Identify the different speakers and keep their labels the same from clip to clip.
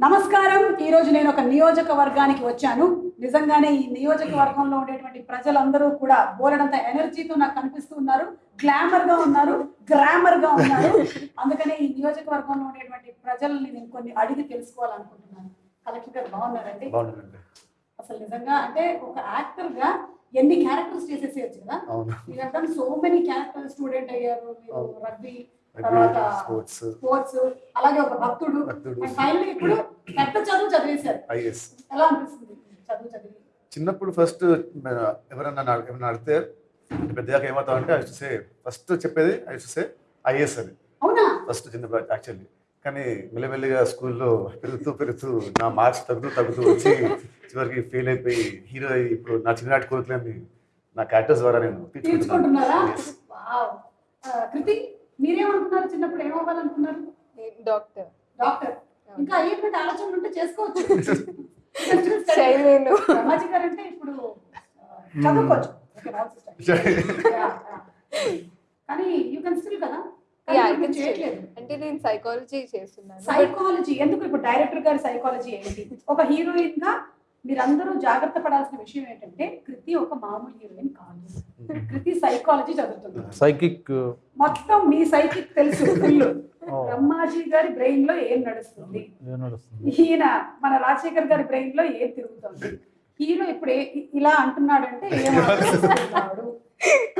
Speaker 1: నమస్కారం. ఈ రోజు నేను ఒక నియోజకవర్గానికి వచ్చాను. నిజంగానే ఈ నియోజకవర్గంలో ఉండేటువంటి ప్రజలందరూ కూడా బోలెడంత ఎనర్జీతో నాకు కనిపిస్తూ ఉన్నారు. గ్లామర్గా ఉన్నారు. గ్రామర్గా ఉన్నారు. అందుకనే ఈ నియోజకవర్గంలో ఉండేటువంటి ప్రజల్ని నేను కొన్ని అడిగి తెలుసుకోవాలనుకుంటున్నాను. కలెక్టర్ గారు బాగున్నారండి? అసలు నిజంగా అంటే ఒక యాక్టర్గా ఎన్ని క్యారెక్టర్స్ చేసేసేయచ్చు కదా? మీరు సో మెనీ క్యారెక్టర్ స్టూడెంట్ అయ్యారు మీరు. రగ్బీ తర్వాత
Speaker 2: స్పోర్ట్స్
Speaker 1: స్పోర్ట్స్ అలాగే ఒక భక్తుడు. ఫైనల్ ఇప్పుడు పెద్ద చదువు చదివేశారు.
Speaker 2: ఐఎస్
Speaker 1: ఎలా అనిపిస్తుంది చదువు చదివి?
Speaker 2: చిన్నప్పుడు ఫస్ట్ ఎవరన్నా నా- ఎవరన్నా అడిగితే పెద్దగా ఏమవుతావు అంటే ఐ సే ఫస్ట్ చెప్పేది ఐ సే ఐఎస్ అని
Speaker 1: అవునా?
Speaker 2: ఫస్ట్ చిన్న యాక్చువల్లీ కానీ మెల్లమెల్లిగా స్కూల్లో పెరుగుతూ పెరుగుతూ నా మార్క్స్ తగ్గుతూ తగ్గుతూ వచ్చి చివరికి ఫెయిల్ అయిపోయి హీరో అయ్యి ఇప్పుడు నా చిన్ననాటి కోరికలని నా క్యారెక్టర్స్ ద్వారా నేను
Speaker 1: కృతి? మీరేమనుకున్నారు చిన్నప్పుడు ఏమవ్వాలనుకున్నారు?
Speaker 3: డాక్టర్.
Speaker 1: డాక్టర్. ఇంకా అయ్యేటువంటి ఆలోచనలు ఉంటే చేసుకోవచ్చు. గారు అంటే ఇప్పుడు చదువుకోవచ్చు. కానీ యూ కెన్ స్టిల్. కదా
Speaker 3: అంటే నేను సైకాలజీ చేస్తున్నాను.
Speaker 1: సైకాలజీ ఎందుకు ఇప్పుడు డైరెక్టర్ గారి సైకాలజీ ఏంటి? ఒక హీరోయిన్గా మీరందరూ జాగ్రత్త పడాల్సిన విషయం ఏంటంటే కృతి ఒక మామూలు హీరోయిన్ కాదు కృతి సైకాలజీ చదువుతుంది.
Speaker 4: సైకిక్
Speaker 1: మొత్తం మీ సైకిక్ తెలుసు ఫుల్. బ్రహ్మాజీ గారి బ్రెయిన్లో ఏం నడుస్తుంది?
Speaker 4: ఏం నడుస్తుంది?
Speaker 1: ఈయన మన రాజశేఖర్ గారి బ్రెయిన్లో ఏం తిరుగుతుంది? హీరో ఇప్పుడు ఇలా అంటున్నాడంటే ఏం ఆలోచిస్తున్నాడు?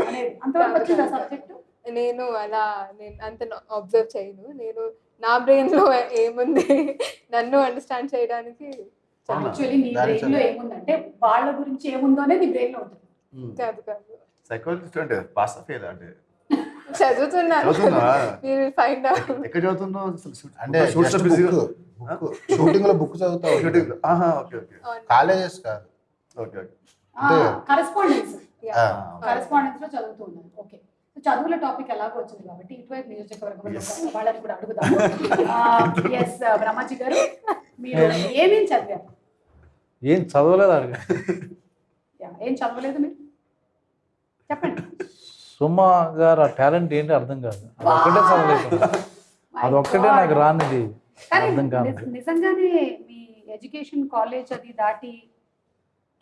Speaker 1: అనేది అంతవరకు వచ్చిందా సబ్జెక్ట్
Speaker 3: నేను అలా నేను అంత అబ్జర్వ్ చేయను. నేను నా బ్రెయిన్లో ఏముంది? నన్ను అండర్స్టాండ్ చేయడానికి?
Speaker 1: యాక్చువల్లీ నీ బ్రెయిన్లో ఏముందంటే వాళ్ళ గురించి ఏముందో అనేది నీ బ్రెయిన్లో ఉంటుంది.
Speaker 3: కాదు కాదు.
Speaker 2: సైకాలజిస్ట్ అంటే పాస్ అంటే.
Speaker 3: చదువుతున్నాను? మీరు ఫైండ్ అవుట్
Speaker 2: ఎక్కడ చదువుతున్నావు?
Speaker 5: అంటే షూటింగ్లో బుక్ చదువుతావు.
Speaker 2: ఆహా ఓకే ఓకే.
Speaker 5: కాలేజెస్ కాదు.
Speaker 2: Okay okay.
Speaker 1: కరెస్పాండెన్స్ కరెస్పాండెన్స్లో చదువుతూ ఉన్నాను. ఓకే. సో చదువుల టాపిక్ ఎలాగో వచ్చింది కాబట్టి ఇటువైపు నియోజకవర్గం
Speaker 2: Yes.
Speaker 1: వాళ్ళని కూడా అడుగుదాము. ఎస్ బ్రహ్మాజీ గారు మీరు ఏమేం చదివారు?
Speaker 4: ఏం చదవలేదు అడిగా
Speaker 1: ఏం చదవలేదు మీరు? చెప్పండి.
Speaker 4: సుమ గారు ఆ టాలెంట్ ఏంటి అర్థం కాదు. అది ఒక్కటే చదవలేదు.
Speaker 1: My
Speaker 4: అది ఒక్కటే
Speaker 1: God.
Speaker 4: నాకు రానిది. అర్థం కాదు.
Speaker 1: నిజ- నిజంగానే మీ ఎడ్యుకేషన్ కాలేజ్ అది దాటి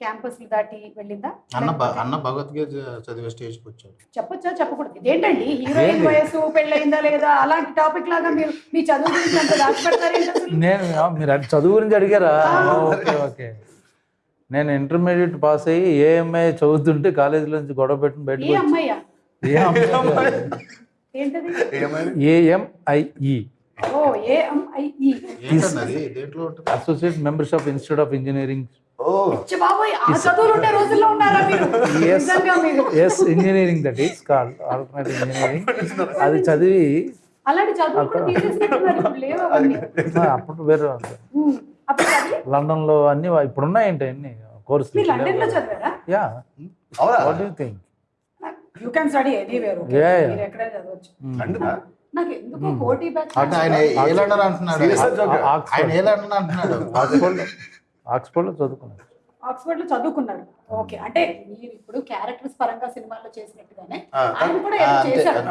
Speaker 1: క్యాంపస్ దాటి వెళ్ళిందా?
Speaker 5: అన్న అన్న భగవద్గీత చదివే స్టేజ్కి వచ్చాడు.
Speaker 1: చెప్పొచ్చా? చెప్పకూడదు. ఇదేంటండి? హీరోయిన్? వయసు పెళ్ళయిందా లేదా? అలాంటి టాపిక్ లాగా మీరు మీ చదువు గురించి అంత దాచిపెడతారేంటి అసలు?
Speaker 4: నేను మీరు చదువు గురించి అడిగారా. Okay okay. నేను ఇంటర్మీడియట్ పాస్ అయ్యి ఏఎంఐ చదువుతుంటే కాలేజీలో నుంచి గొడవ
Speaker 1: ఏ
Speaker 4: ఏ అమ్మాయి
Speaker 1: ఏంటది?
Speaker 2: ఏమైంది
Speaker 4: ఏఎంఐఈ
Speaker 1: ఓ ఏ ఎంఐఈ
Speaker 5: ఏంటన్నది? దేంట్లో ఉంటుంది?
Speaker 4: Associate membership institute of engineering
Speaker 2: ఓ.
Speaker 1: బాబోయ్ ఆ చదువులు ఉండే రోజుల్లో ఉన్నారా మీరు?
Speaker 4: Yes.
Speaker 1: నిజంగా మీరు.
Speaker 4: Yes engineering that is call alternative engineering అది చదివి అప్పుడు వేరే లండన్లో అన్ని ఇప్పుడు ఉన్నాయంటే అన్ని కోర్సులు.
Speaker 1: మీరు లండన్లో చదివారా?
Speaker 4: Yeah. What you think
Speaker 1: you study anywhere చదవచ్చు.
Speaker 5: అంటే ఆయన ఏ లండన్ అంటున్నాడు? ఆయన ఏ లండన్ అంటున్నాడు?
Speaker 4: ఆక్స్ఫర్డ్ ఆక్స్ఫర్డ్లో చదువుకున్నాను
Speaker 1: ఆక్స్ఫర్డ్లో చదువుకున్నారు ఓకే. అంటే మీరు ఇప్పుడు క్యారెక్టర్స్ పరంగా సినిమాల్లో చేసినట్టుగానే ఆయన కూడా ఏదో. చేశారు.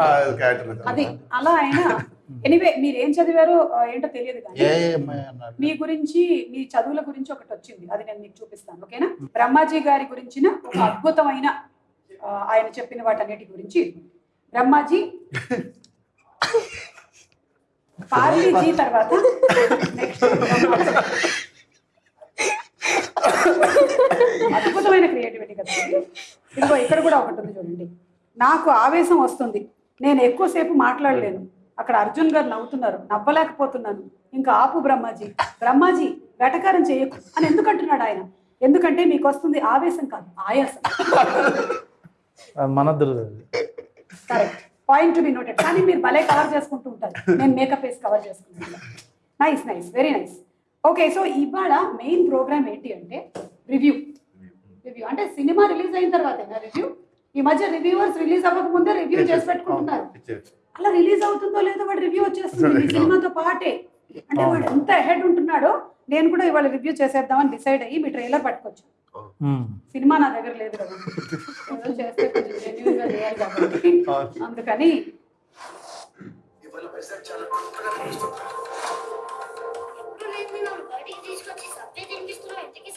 Speaker 1: అది అలా ఆయన ఎనీవే మీరు ఏం చదివారో ఏంటో తెలియదు కానీ మీ గురించి మీ చదువుల గురించి ఒకటి వచ్చింది. అది నేను మీకు చూపిస్తాను ఓకేనా? బ్రహ్మాజీ గారి గురించిన ఒక అద్భుతమైన ఆయన చెప్పిన వాటన్నిటి గురించి. బ్రహ్మాజీ పార్లీజీ తర్వాత నెక్స్ట్ అద్భుతమైన క్రియేటివిటీ కదా ఇది. ఇదిగో ఇక్కడ కూడా ఒకటి ఉంది చూడండి. నాకు ఆవేశం వస్తుంది. నేను ఎక్కువసేపు మాట్లాడలేను. అక్కడ అర్జున్ గారు నవ్వుతున్నారు. నవ్వలేకపోతున్నాను. ఇంకా ఆపు బ్రహ్మాజీ. బ్రహ్మాజీ వెటకారం చేయకు అని ఎందుకు అంటున్నాడు ఆయన? ఎందుకంటే మీకు వస్తుంది ఆవేశం కాదు ఆయాసం. Correct point to be noted కానీ మీరు భలే కవర్ చేసుకుంటూ ఉంటారు. నేను మేకప్ వేసి కవర్ చేసుకుంటాను nice nice very nice okay so ఇవాళ మెయిన్ ప్రోగ్రామ్ ఏంటి అంటే సినిమా రిలీజ్ అయిన తర్వాత రివ్యూ ఈ మధ్య రివ్యూవర్స్ రిలీజ్ అవ్వక ముందే రివ్యూ చేసి పెట్టుకుంటున్నారు. అలా రిలీజ్ అవుతుందో లేదో వాడు రివ్యూ వచ్చేస్తుంది. సినిమాతో పాటే. అంటే వాడు ఎంత హెడ్ ఉంటున్నాడో నేను కూడా ఇవాళ రివ్యూ చేసేద్దామని డిసైడ్ అయ్యి మీ ట్రైలర్ పట్టుకోవచ్చు సినిమా నా దగ్గర లేదు కదా. అందుకని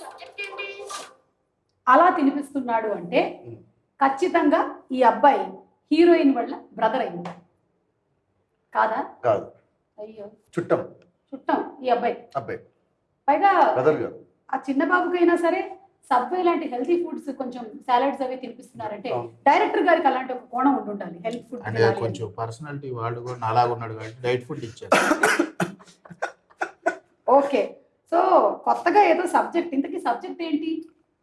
Speaker 6: సబ్జెక్ట్ ఏంటి?
Speaker 1: అలా తినిపిస్తున్నాడు అంటే ఖచ్చితంగా ఈ అబ్బాయి హీరోయిన్ వల్ల బ్రదర్ అయింది. కాదా?
Speaker 2: కాదు.
Speaker 1: అయ్యో.
Speaker 2: చుట్టం.
Speaker 1: చుట్టం ఈ అబ్బాయి.
Speaker 2: అబ్బాయి.
Speaker 1: పైగా
Speaker 2: బ్రదర్ గారు.
Speaker 1: ఆ చిన్న బాబుకైనా సరే సబ్వే లాంటి హెల్తీ ఫుడ్స్ కొంచెం సాలడ్స్ అవి తినిపిస్తున్నారంటే. డైరెక్టర్ గారికి అలాంటి ఒక కోణం ఉండి ఉండాలి. హెల్త్ ఫుడ్
Speaker 5: అంటే కొంచెం పర్సనాలిటీ వాళ్ళు కూడా అలాగ ఉన్నాడు కాబట్టి డైట్ ఫుడ్ ఇచ్చారు.
Speaker 1: ఓకే. సో కొత్తగా ఏదో సబ్జెక్ట్. ఇంతకీ సబ్జెక్ట్ ఏంటి?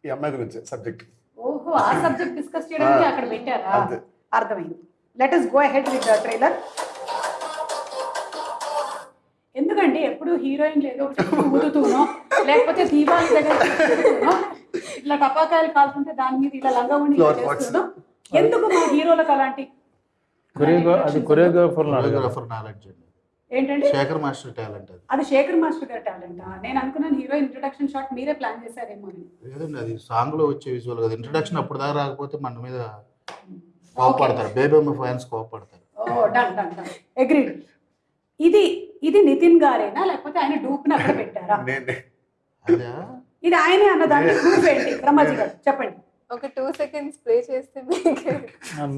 Speaker 2: ఈ అమ్మాయి గురించి సబ్జెక్ట్
Speaker 1: ఓహో ఆ సబ్జెక్ట్ డిస్కస్ చేయడానికి అక్కడ పెట్టారా?
Speaker 2: అంతే.
Speaker 1: అర్థమైంది. Let us go ahead with the trailer ఎందుకండి ఎప్పుడు హీరోయిన్ ఏదో ఒకటి ఊదుతూనో లేకపోతే దీపావళి దగ్గర తిరుగుతూనో, ఇట్లా టపాకాయలు కాల్చుంటే దాని మీద ఇలా లంగా ఉండి. చేస్తుందో ఎందుకు మా హీరోలకు అలాంటి
Speaker 4: కొరియోగ్రాఫర్
Speaker 5: నాలెడ్జ్
Speaker 1: ఏంటంటే
Speaker 5: శేఖర్ మాస్టర్ టాలెంట్ అది.
Speaker 1: అది శేఖర్ మాస్టర్ గారి టాలెంట్? నేను అనుకున్నాను హీరోయిన్ ఇంట్రొడక్షన్ షాట్ మీరే ప్లాన్ చేశారేమో అని.
Speaker 5: లేదండి అది సాంగ్లో వచ్చే విజువల్ కదా. ఇంట్రడక్షన్ అప్పుడు దాకా రాకపోతే మన మీద కోపడతారు. బేబమ్మ ఫ్యాన్స్ కోపడతారు.
Speaker 1: ఓ డన్ డన్ డన్. అగ్రీడ్ ఇది ఇది నితిన్ గారేనా? లేకపోతే ఆయన డూప్ అక్కడ పెట్టారా?
Speaker 5: అదే?
Speaker 1: ఇది ఆయనే అన్న దాంట్లో ప్రూఫ్ ఏంటి? బ్రహ్మాజీ గారు చెప్పండి.
Speaker 3: ఒక టూ సెకండ్స్ ప్లే చేస్తే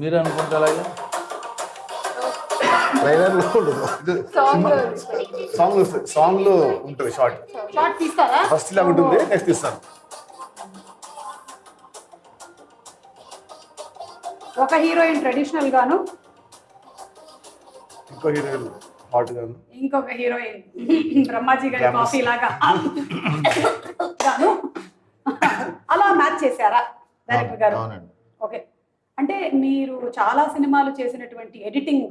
Speaker 4: మీరు అనుకుంటే అలాగే.
Speaker 5: ట్రైలర్లో
Speaker 3: సాంగ్
Speaker 2: సాంగ్ సాంగ్లో ఉంటుంది షార్ట్
Speaker 1: షార్ట్ తీస్తారా?
Speaker 2: ఫస్ట్ ఇలా ఉంటుంది నెక్స్ట్ ఇస్తాను
Speaker 1: ఒక హీరోయిన్ ట్రెడిషనల్ గాను?
Speaker 2: ఇంకో హీరోయిన్ హాట్ గాను.
Speaker 1: ఇంకొక హీరోయిన్ బ్రహ్మాజీ గారి. కాఫీ లాగా. గాను? అలా మ్యాచ్ చేశారా? డైరెక్టర్ గారు? ఓకే. అంటే మీరు చాలా సినిమాలు చేసినటువంటి ఎడిటింగ్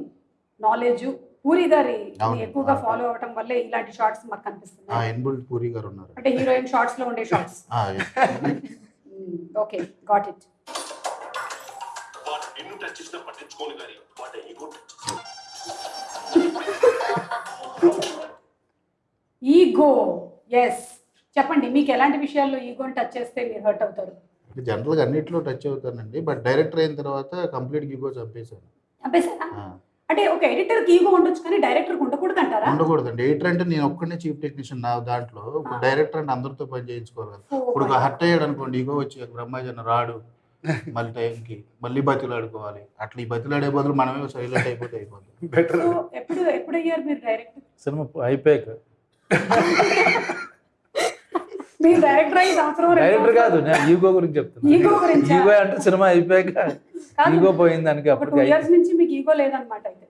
Speaker 1: నాలెడ్జ్ పూరి గారి. ఎక్కువగా. ఫాలో అవటం వల్లే ఇలాంటి షార్ట్స్ మాకు
Speaker 5: ఆ
Speaker 1: కనిపిస్తున్నాయి
Speaker 5: ఎన్బుల్ పూరి గారు ఉన్నారు.
Speaker 1: అంటే హీరోయిన్ షార్ట్స్లో ఉండే షార్ట్స్
Speaker 5: ఆ,
Speaker 1: ఓకే గాట్ ఇట్
Speaker 6: వాడు నిన్ను టచ్ చేసినా పట్టించుకోను కానీ వాడు ఈగో
Speaker 1: ఈగో ఎస్ చెప్పండి మీకు ఎలాంటి విషయాల్లో ఈగోని టచ్ చేస్తే మీరు హర్ట్ అవుతారు?
Speaker 5: జనరల్గా అన్నిట్లో టచ్ అవుతానండి బట్ డైరెక్టర్ అయిన తర్వాత కంప్లీట్ గిగో చంపేశాను.
Speaker 1: చంపేశారా?
Speaker 5: ఆ,
Speaker 1: అంటే ఒక ఎడిటర్కి ఈగో ఉండొచ్చు కానీ డైరెక్టర్ ఉండకూడదు అంటారా
Speaker 5: ఉండకూడదండి. ఎడిటర్ అంటే నేను ఒక్కనే చీఫ్ టెక్నీషియన్ నా దాంట్లో. డైరెక్టర్ అంటే అందరితో పని చేయించుకోవాలి కదా. ఇప్పుడు ఒక హర్ట్ అయ్యాడు అనుకోండి ఇగో వచ్చి బ్రహ్మాజన్ రాడు మళ్ళీ టైంకి మళ్ళీ బతిలాడుకోవాలి. అట్లా ఈ బతిలాడే బదులు మనమే సైలెంట్ అయిపోతే అయిపోతుంది
Speaker 1: ఎప్పుడు ఎప్పుడు అయ్యారు మీరు డైరెక్టర్
Speaker 4: సినిమా అయిపోయాక.
Speaker 1: మీరు డైరెక్టర్ అయ్యి సంవత్సరం రెండు
Speaker 4: డైరెక్టర్ కాదు నేను ఈగో గురించి చెప్తున్నా.
Speaker 1: ఈగో గురించా?
Speaker 4: ఈగో అంటే సినిమా అయిపోయాక. ఈగో పోయింది దానికి
Speaker 1: టూ. ఇయర్స్ నుంచి మీకు ఈగో లేదనమాట అయితే.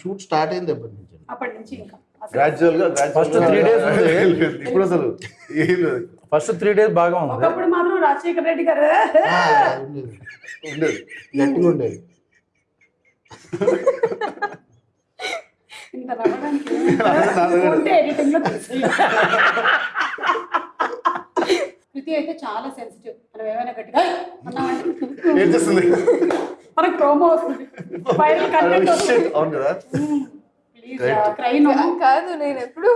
Speaker 5: షూట్ స్టార్ట్ అయింది ఎప్పటి నుంచి.
Speaker 1: అప్పటి నుంచి ఇంకా.
Speaker 4: గ్రాడ్యువల్గా three days ఉంది.
Speaker 2: ఇప్పుడు అసలు
Speaker 4: ఫస్ట్ త్రీ డేస్ బాగా ఉంది.
Speaker 1: ఒకప్పుడు మాత్రం రాజశేఖర రెడ్డి గారు
Speaker 5: ఉండేది. గట్టిగా ఉండేది.
Speaker 1: ఇంత నవ్వడానికి ఉంటే ఎడిటింగ్లో తెలిసి కృతి అయితే చాలా సెన్సిటివ్ మనం ఏమైనా గట్టిగా అన్నామంటే మనకు ప్రోమో వస్తుంది. Viral content
Speaker 2: Shit.
Speaker 1: వస్తుంది.
Speaker 2: అవును కదా?
Speaker 3: నేను ఎప్పుడు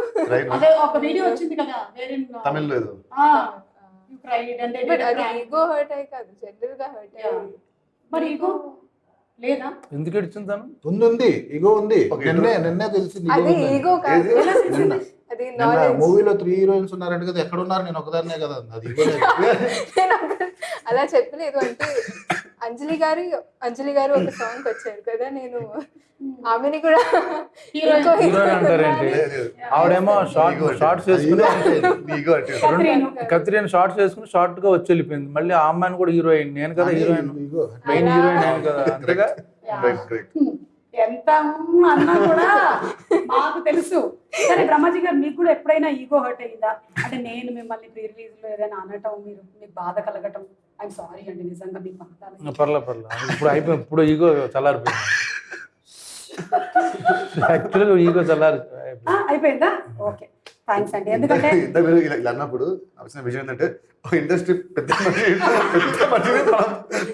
Speaker 1: అదే ఒక వీడియో వచ్చింది కదా వేరే
Speaker 2: తమిళ్ లేదు
Speaker 1: యు క్రైడ్ అండ్
Speaker 3: బట్ అది ఈగో హర్ట్ అయ్యి కాదు జనరల్గా హర్ట్.
Speaker 1: మరి ఈగో లేదా?
Speaker 4: ఎందుకు ఇచ్చింది తను?
Speaker 5: ఉంది ఉంది. ఇగో ఉంది. నిన్నే నిన్నే తెలిసింది
Speaker 3: అది
Speaker 5: ఇగో
Speaker 3: ఈగో కాదు.
Speaker 5: మూవీలో త్రీ హీరోయిన్స్ ఉన్నారంట కదా ఎక్కడ ఉన్నారు నేను ఒకదాన్నే కదా అంది.
Speaker 3: అలా చెప్పలేదు. అంటే అంజలి గారి అంజలి గారు ఒక సాంగ్ వచ్చారు కదా నేను ఆమెని కూడా. ఇంకో
Speaker 4: ఆవిడేమో షార్ట్ షార్ట్స్ వేసుకుని
Speaker 1: కత్రీను.
Speaker 4: కత్రిని షార్ట్స్ వేసుకుని షార్ట్గా వచ్చి వెళ్ళిపోయింది మళ్ళీ ఆ అమ్మాయిని కూడా హీరోయిన్ నేను కదా హీరోయిన్ మెయిన్ హీరోయిన్ నేను కదా. అంతేగా.
Speaker 1: ఎంత అన్నా కూడా మాకు తెలుసు. సరే బ్రహ్మాజీ గారు మీకు కూడా ఎప్పుడైనా ఈగో హర్ట్ అయ్యిందా? అంటే నేను మిమ్మల్ని ప్రీ రిలీజ్లో ఏదైనా అనటం మీరు మీకు బాధ కలగటం? ఐఎమ్ సారీ అండి నిజంగా మీకు పంపుతాను
Speaker 4: పర్లే పర్లే. ఇప్పుడు అయిపోయింది ఇప్పుడు ఈగో చల్లారిపోయింది. యాక్చువల్గా ఈగో చల్లారి
Speaker 1: అయిపోయిందా? ఓకే. థ్యాంక్స్ అండి. ఎందుకంటే
Speaker 2: ఇలా అన్నప్పుడు వచ్చిన విషయం ఏంటంటే ఇండస్ట్రీ పెద్ద పెద్ద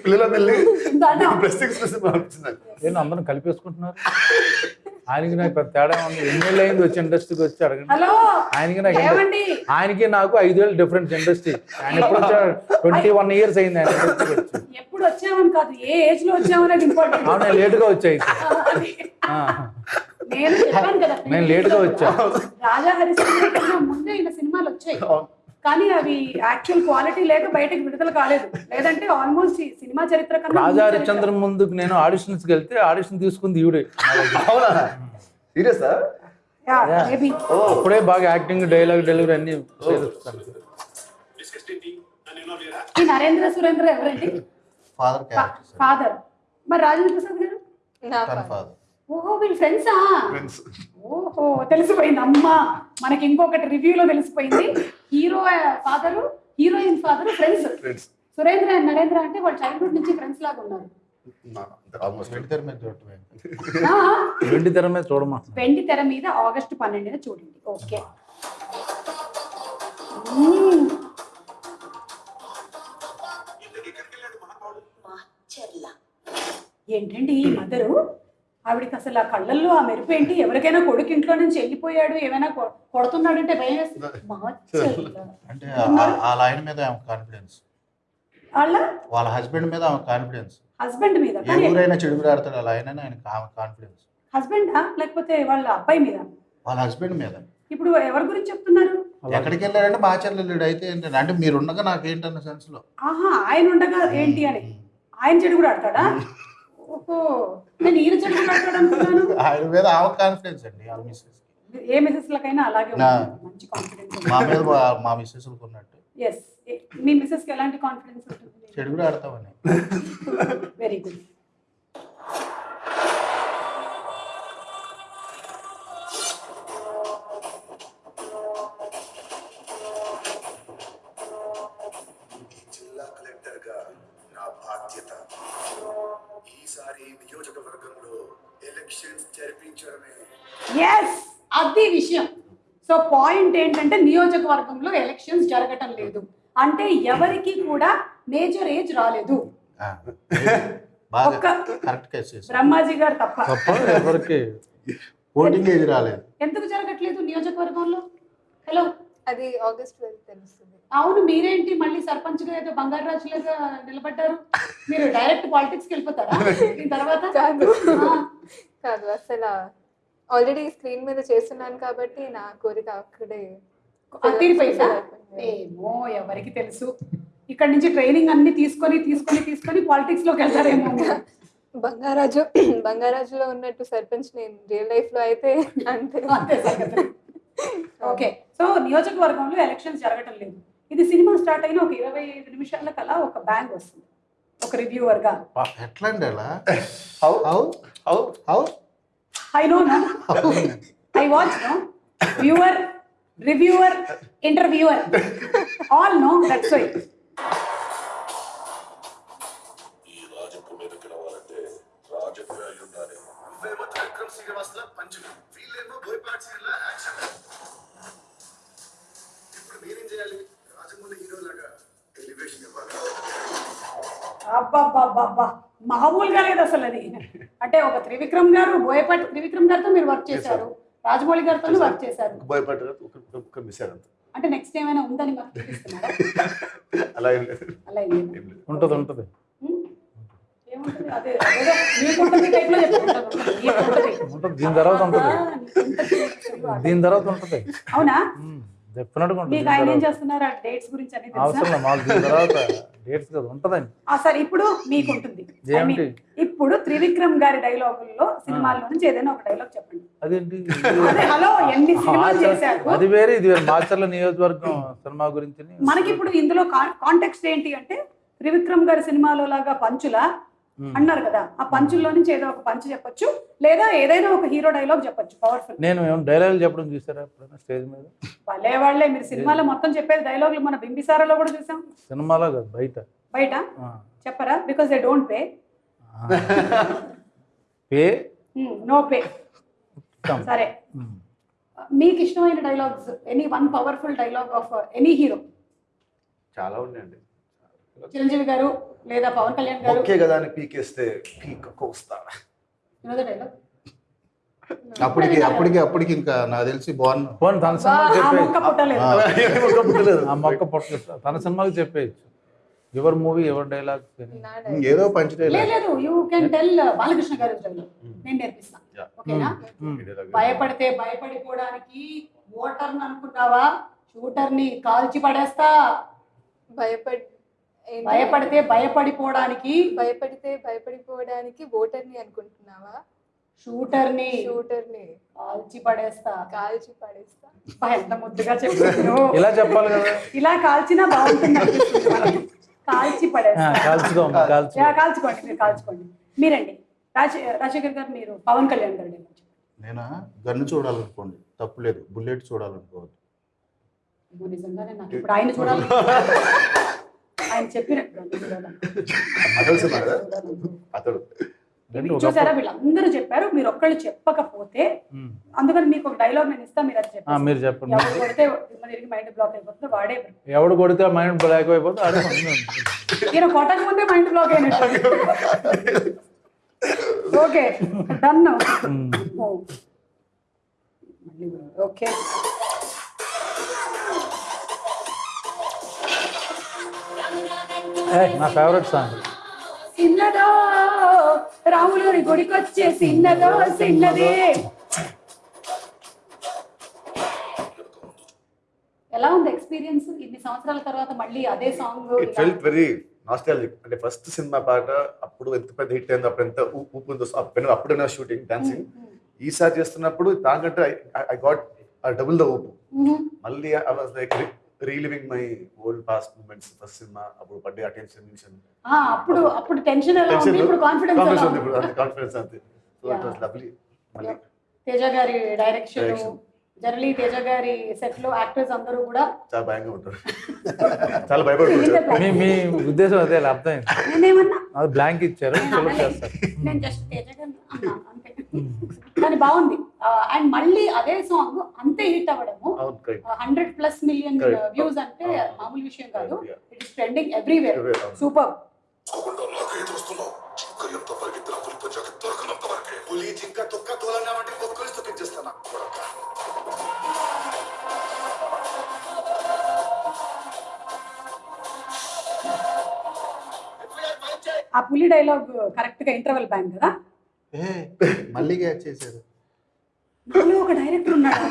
Speaker 2: పిల్లల నాకు.
Speaker 4: నేను అందరం కలిపేసుకుంటున్నారు ఆయనకి నాకు పెద్ద తేడా ఉంది ఎన్నేళ్ళు అయింది వచ్చి ఇండస్ట్రీకి వచ్చి అడగండి.
Speaker 1: హలో
Speaker 4: ఆయనకి నాకు ఆయనకి నాకు ఐదేళ్ళు డిఫరెన్స్ ఇండస్ట్రీ ఆయన ఎప్పుడు వచ్చాడు? ట్వంటీ వన్ ఇయర్స్ అయింది ఆయన ఇండస్ట్రీకి వచ్చి.
Speaker 1: ఎప్పుడు వచ్చామని కాదు ఏ ఏజ్లో వచ్చామనేది ఇంపార్టెంట్
Speaker 4: అవును నేను లేటుగా వచ్చాయి.
Speaker 1: నేను చెప్పాను కదా
Speaker 4: నేను లేటుగా వచ్చా.
Speaker 1: రాజా హరిశ్చంద్ర ముందే ఈయన సినిమాలు వచ్చాయి. కానీ అవి యాక్చువల్ క్వాలిటీ లేక బయటకు విడుదల కాలేదు. లేదంటే ఆల్మోస్ట్ ఈ సినిమా చరిత్ర కన్నా
Speaker 4: రాజా. హరిశ్చంద్ర ముందుకు నేను ఆడిషన్స్కి వెళ్తే ఆడిషన్ తీసుకుంది ఈవిడే.
Speaker 2: అవునా? సీరియసా.
Speaker 4: అప్పుడే బాగా యాక్టింగ్ డైలాగ్ డెలివరీ అన్ని
Speaker 1: ఈ నరేంద్ర సురేంద్ర ఎవరండి?
Speaker 5: ఫాదర్ క్యారెక్టర్
Speaker 1: ఫాదర్ మరి రాజేంద్ర ప్రసాద్ గారు.
Speaker 5: ఫాదర్
Speaker 1: ఓహో వీళ్ళు ఫ్రెండ్సా
Speaker 2: ఫ్రెండ్స్
Speaker 1: ఓహో తెలిసిపోయింది. అమ్మా మనకి ఇంకొకటి రివ్యూలో తెలిసిపోయింది. Hero father heroine father friends
Speaker 2: friends
Speaker 1: Surendra and Narendra అంటే వాళ్ళు చైల్డ్హుడ్ నుంచి ఫ్రెండ్స్ లాగా ఉన్నారు.
Speaker 4: వెండి తెర మీద చూడమా
Speaker 1: వెండి తెర మీద ఆగస్టు పన్నెండున చూడండి. ఓకే. ఏంటండి ఈ మదరు? ఆవిడకి అసలు ఆ కళ్ళల్లో ఆ మెరుపు ఏంటి? ఎవరికైనా కొడుకు ఇంట్లో నుంచి వెళ్ళిపోయాడు ఏమైనా కొ- కొడుతున్నాడంటే భయం.
Speaker 5: అంటే ఆ- ఆ లైన్ మీద ఆమె కాన్ఫిడెన్స్.
Speaker 1: వాళ్ళ?
Speaker 5: వాళ్ళ హస్బెండ్ మీద ఆమె కాన్ఫిడెన్స్.
Speaker 1: హస్బెండ్ మీద
Speaker 5: ఏ ఊరైనా చెడుగురు ఆడతాడు అలా అయినా ఆయన ఆమె కాన్ఫిడెన్స్.
Speaker 1: హస్బెండా? లేకపోతే వాళ్ళ అబ్బాయి మీద?
Speaker 5: వాళ్ళ హస్బెండ్ మీద.
Speaker 1: ఇప్పుడు ఎవరి గురించి చెప్తున్నారు?
Speaker 5: ఎక్కడికి వెళ్ళాడంటే మా చెల్లెళ్ళు అయితే ఏంటంటే అంటే మీరు ఉండగా నాకేంటన్న సెన్స్లో.
Speaker 1: ఆహా ఆయన ఉండగా ఏంటి అని. ఆయన చెడు కూడా ఆడతాడా
Speaker 5: ఆయన మీద కాన్ఫిడెన్స్ అండి మిస్సెస్
Speaker 1: ఏ మిసెస్ లకైనా అలాగే మంచి కాన్ఫిడెన్స్
Speaker 5: మా మీద మా- మిస్సెస్ ఉన్నట్టు.
Speaker 1: ఎస్ మీ మిసెస్కి ఎలాంటి కాన్ఫిడెన్స్ ఉంటుంది?
Speaker 5: చెడు కూడా ఆడతామని.
Speaker 1: వెరీ గుడ్ పాయింట్ ఏంటంటే నియోజకవర్గంలో ఎలక్షన్స్ జరగటం లేదు. అంటే ఎవరికి కూడా మేజర్ ఏజ్ రాలేదు. బ్రహ్మాజీ గారు తప్ప.
Speaker 4: తప్ప ఎవరికి?
Speaker 5: ఓటింగ్ ఏజ్ రాలేదు.
Speaker 1: ఎందుకు జరగట్లేదు నియోజకవర్గంలో? హలో.
Speaker 3: అది ఆగస్ట్ తెలుస్తుంది.
Speaker 1: అవును మీరేంటి మళ్ళీ సర్పంచ్గా ఏదో బంగారు రాజులాగా నిలబడ్డారు? మీరు డైరెక్ట్ పాలిటిక్స్కి వెళ్ళిపోతారా? దీని తర్వాత?
Speaker 3: కాదు అసలు ఆల్రెడీ స్క్రీన్ మీద చేస్తున్నాను కాబట్టి నా కోరిక అక్కడే.
Speaker 1: ఏమో ఎవరికి తెలుసు. ఇక్కడ నుంచి ట్రైనింగ్ అన్ని తీసుకొని తీసుకొని తీసుకొని పాలిటిక్స్లోకి వెళ్తారేమో.
Speaker 3: బంగారాజు బంగారాజులో ఉన్నట్టు సర్పంచ్ నేను రియల్ లైఫ్లో అయితే అంతే.
Speaker 1: ఓకే. సో నియోజకవర్గంలో ఎలక్షన్స్ జరగటం లేదు. ఇది సినిమా స్టార్ట్ అయిన ఒక ఇరవై ఐదు నిమిషాల కల్లా ఒక బ్యాంగ్ వస్తుంది. ఒక రివ్యూవర్గా.
Speaker 5: ఎట్లా అండి అలా?
Speaker 6: I don't know. I watch, no? Viewer, reviewer, interviewer. All know, that's
Speaker 1: why. మామూలుగా లేదు అసలు అది. అంటే ఒక త్రివిక్రమ్ గారు బోయపాటి త్రివిక్రమ్ గారితో మీరు వర్క్ చేశారు. రాజమౌళి గారితో వర్క్ చేశారు.
Speaker 2: మిస్ అంత.
Speaker 1: అంటే నెక్స్ట్ ఏమైనా ఉందని మాకు
Speaker 2: అలా ఏం లేదు.
Speaker 1: అలా ఏం లేదా?
Speaker 4: ఉంటుంది ఉంటుంది. దీని తర్వాత ఉంటుంది. దీని తర్వాత ఉంటుంది.
Speaker 1: అవునా? మీకు
Speaker 4: దీని
Speaker 1: ఆయన ఏం. చేస్తున్నారు? డేట్స్ గురించి అన్ని
Speaker 4: అవసరం
Speaker 1: తెలుసా
Speaker 4: లేదు, మాకు దీని తర్వాత డేట్స్ కదా ఉంటుందండి.
Speaker 1: ఆ, సరే ఇప్పుడు మీకు ఉంటుంది? ఇప్పుడు త్రివిక్రమ్ గారి డైలాగుల్లో సినిమాల్లో నుంచి ఏదైనా ఒక డైలాగ్ చెప్పండి.
Speaker 4: అదేంటి?
Speaker 1: హలో ఎన్ని సినిమాలు చేశారు?
Speaker 4: అది వేరే ఇది వేరే. మాచర్ల నియోజకవర్గం సినిమా గురించి.
Speaker 1: మనకి ఇప్పుడు ఇందులో కాంటెక్స్ట్ ఏంటి అంటే త్రివిక్రమ్ గారి సినిమాలో లాగా పంచులా అన్నారు కదా. ఆ పంచుల్లో నుంచి ఏదో ఒక పంచు చెప్పొచ్చు లేదా ఏదైనా ఒక హీరో డైలాగ్ చెప్పొచ్చు పవర్ఫుల్
Speaker 4: నేను డైలాగులు చెప్పడం చూసారా ఎప్పుడైనా స్టేజ్ మీద?
Speaker 1: భలే వాళ్ళే మీరు సినిమాలో మొత్తం చెప్పేది డైలాగులు మన బింబిసారాలో కూడా చూసాం.
Speaker 4: సినిమాలో కాదు బయట.
Speaker 1: బయట. చెప్పరా? Because they don't pay?
Speaker 4: Pay
Speaker 1: no pay. సరే.
Speaker 4: ఉమ్.
Speaker 1: మీకు ఇష్టమైన dialogues any one powerful dialogue of any hero
Speaker 2: చాలా ఉన్నాయండి.
Speaker 1: చిరంజీవి గారు లేదా పవన్ కళ్యాణ్ గారు
Speaker 2: ఒకే కదా అని పీకేస్తే పీక్ కోస్తా
Speaker 5: అప్పటికి అప్పటికి అప్పటికి ఇంకా నాకు తెలిసి బాగున్నా
Speaker 4: పోనీ తన చెప్పేయచ్చు. ఆ మొక్క పొట్టలేదు. తన సినిమాకి చెప్పేయచ్చు. ఎవరి మూవీ ఎవరి డైలాగ్
Speaker 5: ఏదో పంచడే
Speaker 1: లేదు లేదు యూ కెన్ టెల్ బాలకృష్ణ గారి డైలాగ్ నేను నేర్పిస్తాను
Speaker 2: Yeah.
Speaker 1: ఓకేనా?
Speaker 2: ఇదే లాగా.
Speaker 1: భయపడితే భయపడిపోవడానికి ఓటర్ అనుకున్నావా షూటర్ని కాల్చి పడేస్తా.
Speaker 3: భయపడి?
Speaker 1: భయపడితే భయపడిపోవడానికి
Speaker 3: భయపడితే భయపడిపోవడానికి ఓటర్ని అనుకుంటున్నావా? షూటర్ని షూటర్ని
Speaker 1: కాల్చి పడేస్తా.
Speaker 3: కాల్చి పడేస్తా.
Speaker 1: ఎంత ముద్దుగా చెప్పాను
Speaker 4: ఇలా చెప్పాలి కదా.
Speaker 1: ఇలా కాల్చినా బాగుంటుంది. కాల్చి పడేస్తా. కాల్చుకోండి మీరు కాల్చుకోండి. మీరండి. రాజ రాజశేఖర్ గారు మీరు పవన్ కళ్యాణ్ గారు
Speaker 5: నేనా? గన్ను చూడాలనుకోండి. తప్పులేదు బుల్లెట్ చూడాలనుకోవద్దు.
Speaker 1: అమ్మో, నిజంగానే నాకు ఇప్పుడు ఆయన చూడాలి ఆయన చెప్పినప్పుడు చూసారా? వీళ్ళందరూ చెప్పారు మీరు ఒక్కళ్ళు చెప్పకపోతే. అందుకని మీకు ఒక డైలాగ్ నేను ఇస్తా మీరు అది చెప్పండి
Speaker 4: మీరు చెప్పండి.
Speaker 1: కొడితే తిరిగి మైండ్ బ్లాక్ అయిపోతుంది వాడే
Speaker 4: ఎవడు కొడితే మైండ్ బ్లాక్ అయిపోతే ఆడే మంచిగా
Speaker 1: ఈయన కొట్టక ముందే మైండ్ బ్లాక్ అయినట్టు. Okay done okay.
Speaker 4: నా ఫేవరెట్ సాంగ్
Speaker 1: చిన్నదో రాములు గారి గుడికి వచ్చే చిన్నదో చిన్నదే ఎలా ఉంది ఎక్స్పీరియన్స్? ఇన్ని సంవత్సరాల తర్వాత మళ్ళీ అదే song
Speaker 2: it felt very nostalgic అంటే ఫస్ట్ సినిమా పాట అప్పుడు ఎంత పెద్ద హిట్ అయింది అప్పుడు ఎంత ఊ- ఊపు ఉందో అప్పుడు అప్పుడైనా షూటింగ్ డాన్సింగ్ ఈసారి చేస్తున్నప్పుడు దానికంటే ఐ గాట్ డబుల్ ద ఊపు. మళ్ళీ I was like reliving my old past moments first cinema అప్పుడు పడ్డే అటెన్షన్
Speaker 1: అప్పుడు అప్పుడు టెన్షన్ ఎలా ఉంది? ఇప్పుడు కాన్ఫిడెన్స్
Speaker 2: కాన్ఫిడెన్స్ ఉంది? ఇప్పుడు అంతే కాన్ఫిడెన్స్ అంతే. సో ఇట్ వాస్ లవ్లీ మళ్ళీ
Speaker 1: తేజ గారి డైరెక్షన్
Speaker 2: Direction.
Speaker 1: జనరలీ తేజ గారి సెట్లో యాక్టర్స్ అందరూ కూడా
Speaker 2: చాలా భయంగా ఉంటారు. చాలా భయపడుతుంటారు
Speaker 4: మీ మీ ఉద్దేశం అదే అర్థమైంది.
Speaker 1: నేనేమన్నా?
Speaker 4: అది బ్లాంక్ ఇచ్చారు
Speaker 1: నేను జస్ట్ తేజ గారిని అన్నా అంతే. కానీ బాగుంది. అండ్ మళ్ళీ అదే సాంగ్ అంతే హిట్ అవ్వడము. Hundred plus million. వ్యూస్ అంటే. మామూలు విషయం కాదు. It is trending everywhere. Super ఆ పులి డైలాగ్ కరెక్ట్గా ఇంటర్వెల్ బ్యాంక్ కదా?
Speaker 5: మళ్ళీ క్యాచ్ చేశారు.
Speaker 1: నాలో ఒక డైరెక్టర్ ఉన్నాడు.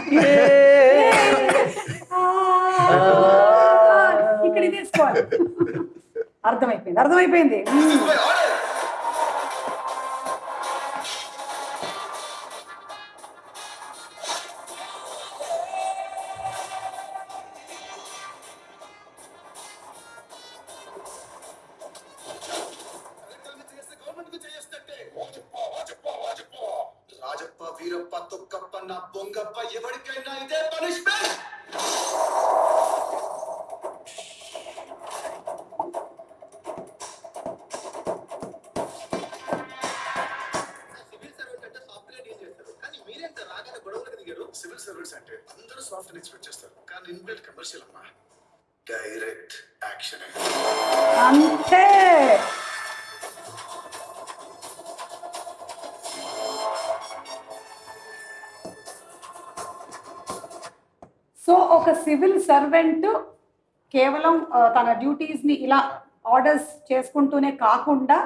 Speaker 1: ఇక్కడ తీసుకోవాలి అర్థమైపోయింది అర్థమైపోయింది.
Speaker 6: రాగానే సివిల్ సర్వీస్ అంటే అందరూ సాఫ్ట్వేర్ ఎక్స్పెక్ట్ చేస్తారు కానీ ఇన్బిల్ట్ కమర్షియల్ అమ్మా. డైరెక్ట్ యాక్షన్
Speaker 1: అంతే! సో ఒక సివిల్ సర్వెంట్ కేవలం తన డ్యూటీస్ని ఇలా ఆర్డర్స్ చేసుకుంటూనే కాకుండా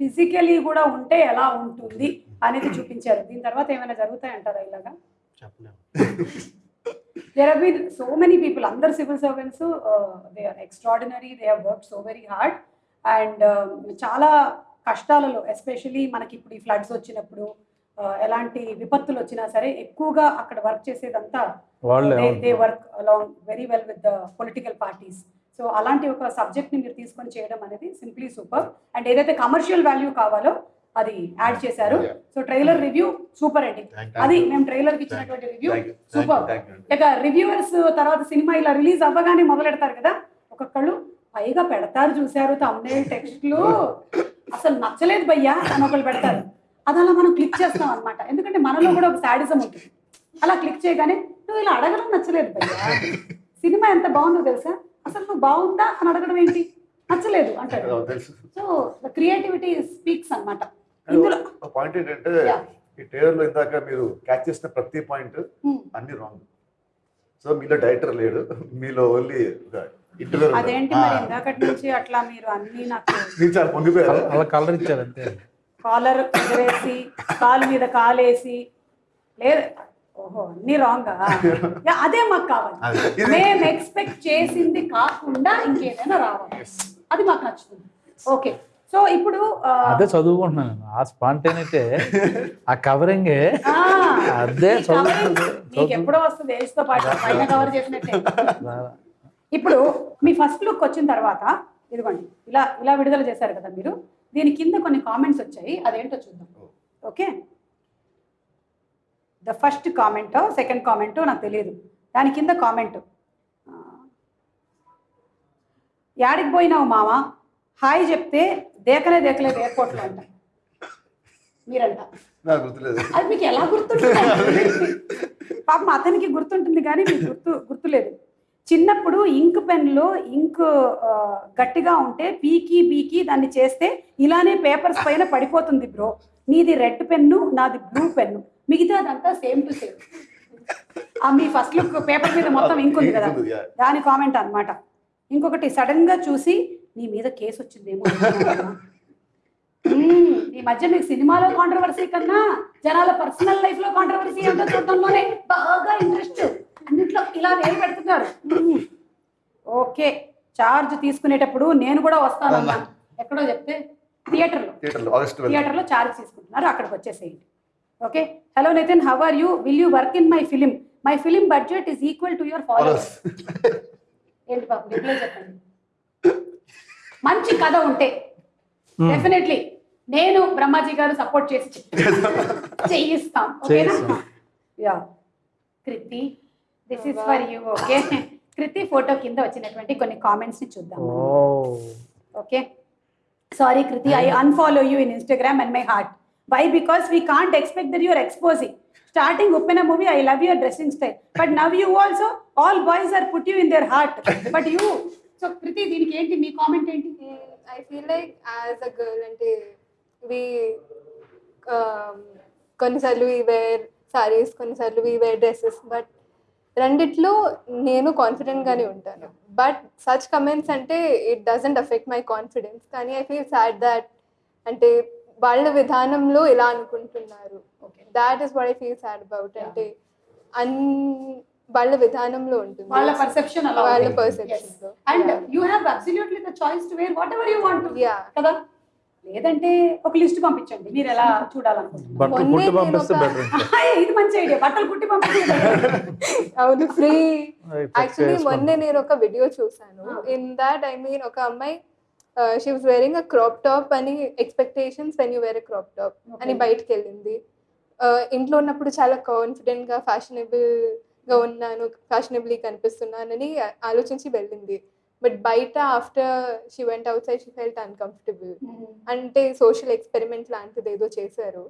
Speaker 1: ఫిజికలీ కూడా ఉంటే ఎలా ఉంటుంది అనేది చూపించారు. దీని తర్వాత ఏమైనా జరుగుతాయంటారా ఇలాగా?
Speaker 5: చెప్పలేము.
Speaker 1: There have been so many people అందరు civil servants they are extraordinary they have work so very hard and చాలా కష్టాలలో ఎస్పెషలీ మనకి ఇప్పుడు ఈ ఫ్లడ్స్ వచ్చినప్పుడు uh, ఎలాంటి విపత్తులు వచ్చినా సరే ఎక్కువగా అక్కడ వర్క్ చేసేదంతా they work along very well with the political parties so అలాంటి ఒక సబ్జెక్ట్ని మీరు తీసుకొని చేయడం అనేది సింప్లీ సూపర్ అండ్ ఏదైతే కమర్షియల్ వాల్యూ కావాలో అది యాడ్ చేశారు. సో ట్రైలర్ రివ్యూ సూపర్ అండి. అది మేము ట్రైలర్కి ఇచ్చినటువంటి రివ్యూ సూపర్ ఇక రివ్యూవర్స్ తర్వాత సినిమా ఇలా రిలీజ్ అవ్వగానే మొదలెడతారు కదా ఒక్కొక్కళ్ళు పైగా పెడతారు చూశారు తమ్నేల్ టెక్స్ట్లు అసలు నచ్చలేదు భయ్యా అని ఒకళ్ళు పెడతారు. అది అలా మనం క్లిక్ చేస్తాం అన్నమాట. ఎందుకంటే మనలో కూడా ఒక శాడిజం ఉంటుంది. అలా క్లిక్ చేయగానే నువ్వు ఇలా అడగడం నచ్చలేదు భయ్యా. సినిమా ఎంత బాగుందో తెలుసా? అసలు నువ్వు బాగుందా అని అడగడం ఏంటి? నచ్చలేదు అంటాడు సో ద క్రియేటివిటీ స్పీక్స్ అన్నమాట. ఇందులో
Speaker 2: పాయింట్ ఏంటంటే. ఈ ట్రైలర్లో ఇందాక మీరు క్యాచ్ చేసిన ప్రతి పాయింట్
Speaker 1: Hmm.
Speaker 2: అన్ని రాంగ్ సో మీలో డైరెక్టర్ లేడు. మీలో ఓన్లీ
Speaker 1: అదేంటి మరి ఇందాకటి నుంచి అట్లా మీరు అన్ని నాకు
Speaker 2: మీరు చాలా పొంగిపోయారు?
Speaker 4: అలా కలర్ ఇచ్చారు అంతే.
Speaker 1: కాలర్ ఎగరేసి కాలు మీద కాలేసి లేదు. ఓహో అన్ని రాంగ్ అదే మాకు కావాలి. మేము ఎక్స్పెక్ట్ చేసింది కాకుండా ఇంకేదైనా రావాలి. అది మాకు నచ్చుతుంది. ఓకే సో ఇప్పుడు
Speaker 4: అదే చదువుకుంటున్నాను నేను. ఆ స్పాంటేనిటీ ఆ కవరింగే అదే
Speaker 1: ఎప్పుడో వస్తుంది ఏజ్తో పాటు పైన కవర్ చేసినట్టే. ఇప్పుడు మీ ఫస్ట్ లుక్ వచ్చిన తర్వాత ఇదిగోండి ఇలా ఇలా విడుదల చేశారు కదా మీరు. దీని కింద కొన్ని కామెంట్స్ వచ్చాయి. అదేంటో చూద్దాం. Okay? The first comment second comment నాకు తెలియదు దాని కింద కామెంట్. యాడికి పోయినావు మామ హాయ్ చెప్తే దేకలే దేకలేదు ఎయిర్పోర్ట్లో అంట. మీరంట.
Speaker 2: నాకు గుర్తులేదు.
Speaker 1: అది మీకు ఎలా గుర్తుంటుంది? పాపం అతనికి గుర్తుంటుంది కానీ మీకు గుర్తు గుర్తులేదు. చిన్నప్పుడు ఇంక్ పెన్లో ఇంక్ గట్టిగా ఉంటే పీకి బీకి దాన్ని చేస్తే ఇలానే పేపర్స్ పైన పడిపోతుంది బ్రో. నీది రెడ్ పెన్ను నాది బ్లూ పెన్ను. మిగతా అదంతా సేమ్ టు సేమ్. ఆ మీ ఫస్ట్ లుక్ పేపర్ మీద మొత్తం ఇంక్ ఉంది కదా. దాని కామెంట్ అన్నమాట. ఇంకొకటి సడన్గా చూసి నీ మీద కేసు వచ్చిందేమో. ఈ మధ్య మీకు సినిమాలో కాంట్రవర్సీ కన్నా జనాల పర్సనల్ లైఫ్లో కాంట్రవర్సీ ఏంటో చూడటంలోనే బాగా ఇంట్రెస్ట్ అన్నిట్లో ఇలా వేలు పెడుతున్నారు. ఓకే. చార్జ్ తీసుకునేటప్పుడు నేను కూడా వస్తానన్నా ఎక్కడో చెప్తే థియేటర్లో.
Speaker 2: థియేటర్లో
Speaker 1: చార్జ్ తీసుకుంటున్నారు. అక్కడికి వచ్చేసేయండి. Okay. Hello Nithin how are you will you work in my film my film budget is equal to your followers ఏంటి పాపం రిప్లై చెప్పండి. మంచి కథ ఉంటే. డెఫినెట్లీ నేను బ్రహ్మాజీ గారు సపోర్ట్ చేసి చేయిస్తాం. ఓకేనా. Yeah Krithi this is for you okay Krithi photo కింద వచ్చినటువంటి కొన్ని కామెంట్స్ని చూద్దాం. Okay sorry Krithi I unfollow you in Instagram and my heart why because we can't expect their your exposing starting Uppena movie I love your dressing style but now you also all boys are put you in their heart but you so Krithi దీనికి ఏంటి? మీ comment ఏంటి?
Speaker 3: I feel like as a girl అంటే we కొన్నిసార్లు వి wear saris కొన్నిసార్లు వి wear dresses but రెండిట్లో నేను కాన్ఫిడెంట్గానే ఉంటాను. బట్ సచ్ కమెంట్స్ అంటే it doesn't affect my confidence కానీ ఐ ఫీల్ సాడ్ దాట్ అంటే వాళ్ళ విధానంలో ఇలా అనుకుంటున్నారు. That is what I feel sad about అంటే అన్ వాళ్ళ విధానంలో ఉంటుంది.
Speaker 1: వాళ్ళ పర్సెప్షన్ అలా
Speaker 3: వాళ్ళ లో.
Speaker 1: And
Speaker 3: Yeah.
Speaker 1: You have absolutely the choice to wear whatever you want
Speaker 3: yeah
Speaker 1: కదా? లేదంటే ఒక లిస్ట్ పంపించండి. మీరు ఎలా చూడాలనుకుంటున్నారు? ఇది మంచి ఐడియా బట్టలు కుట్టి పంపించండి
Speaker 3: అవును ఫ్రీ. యాక్చువల్లీ. మొన్నే నేను ఒక వీడియో చూసాను. ఇన్ దాట్ ఐ మీన్ ఒక అమ్మాయి she was wearing a crop top అని expectations when you wear crop top అని. బయటకు వెళ్ళింది. Uh, ఇంట్లో ఉన్నప్పుడు చాలా కాన్ఫిడెంట్గా ఫ్యాషనబుల్ గా ఉన్నాను ఫ్యాషనబుల్లీ కనిపిస్తున్నానని ఆలోచించి వెళ్ళింది. బట్ బయట after she went out side she felt uncomfortable అంటే సోషల్ ఎక్స్పెరిమెంట్ లాంటిది ఏదో చేశారు.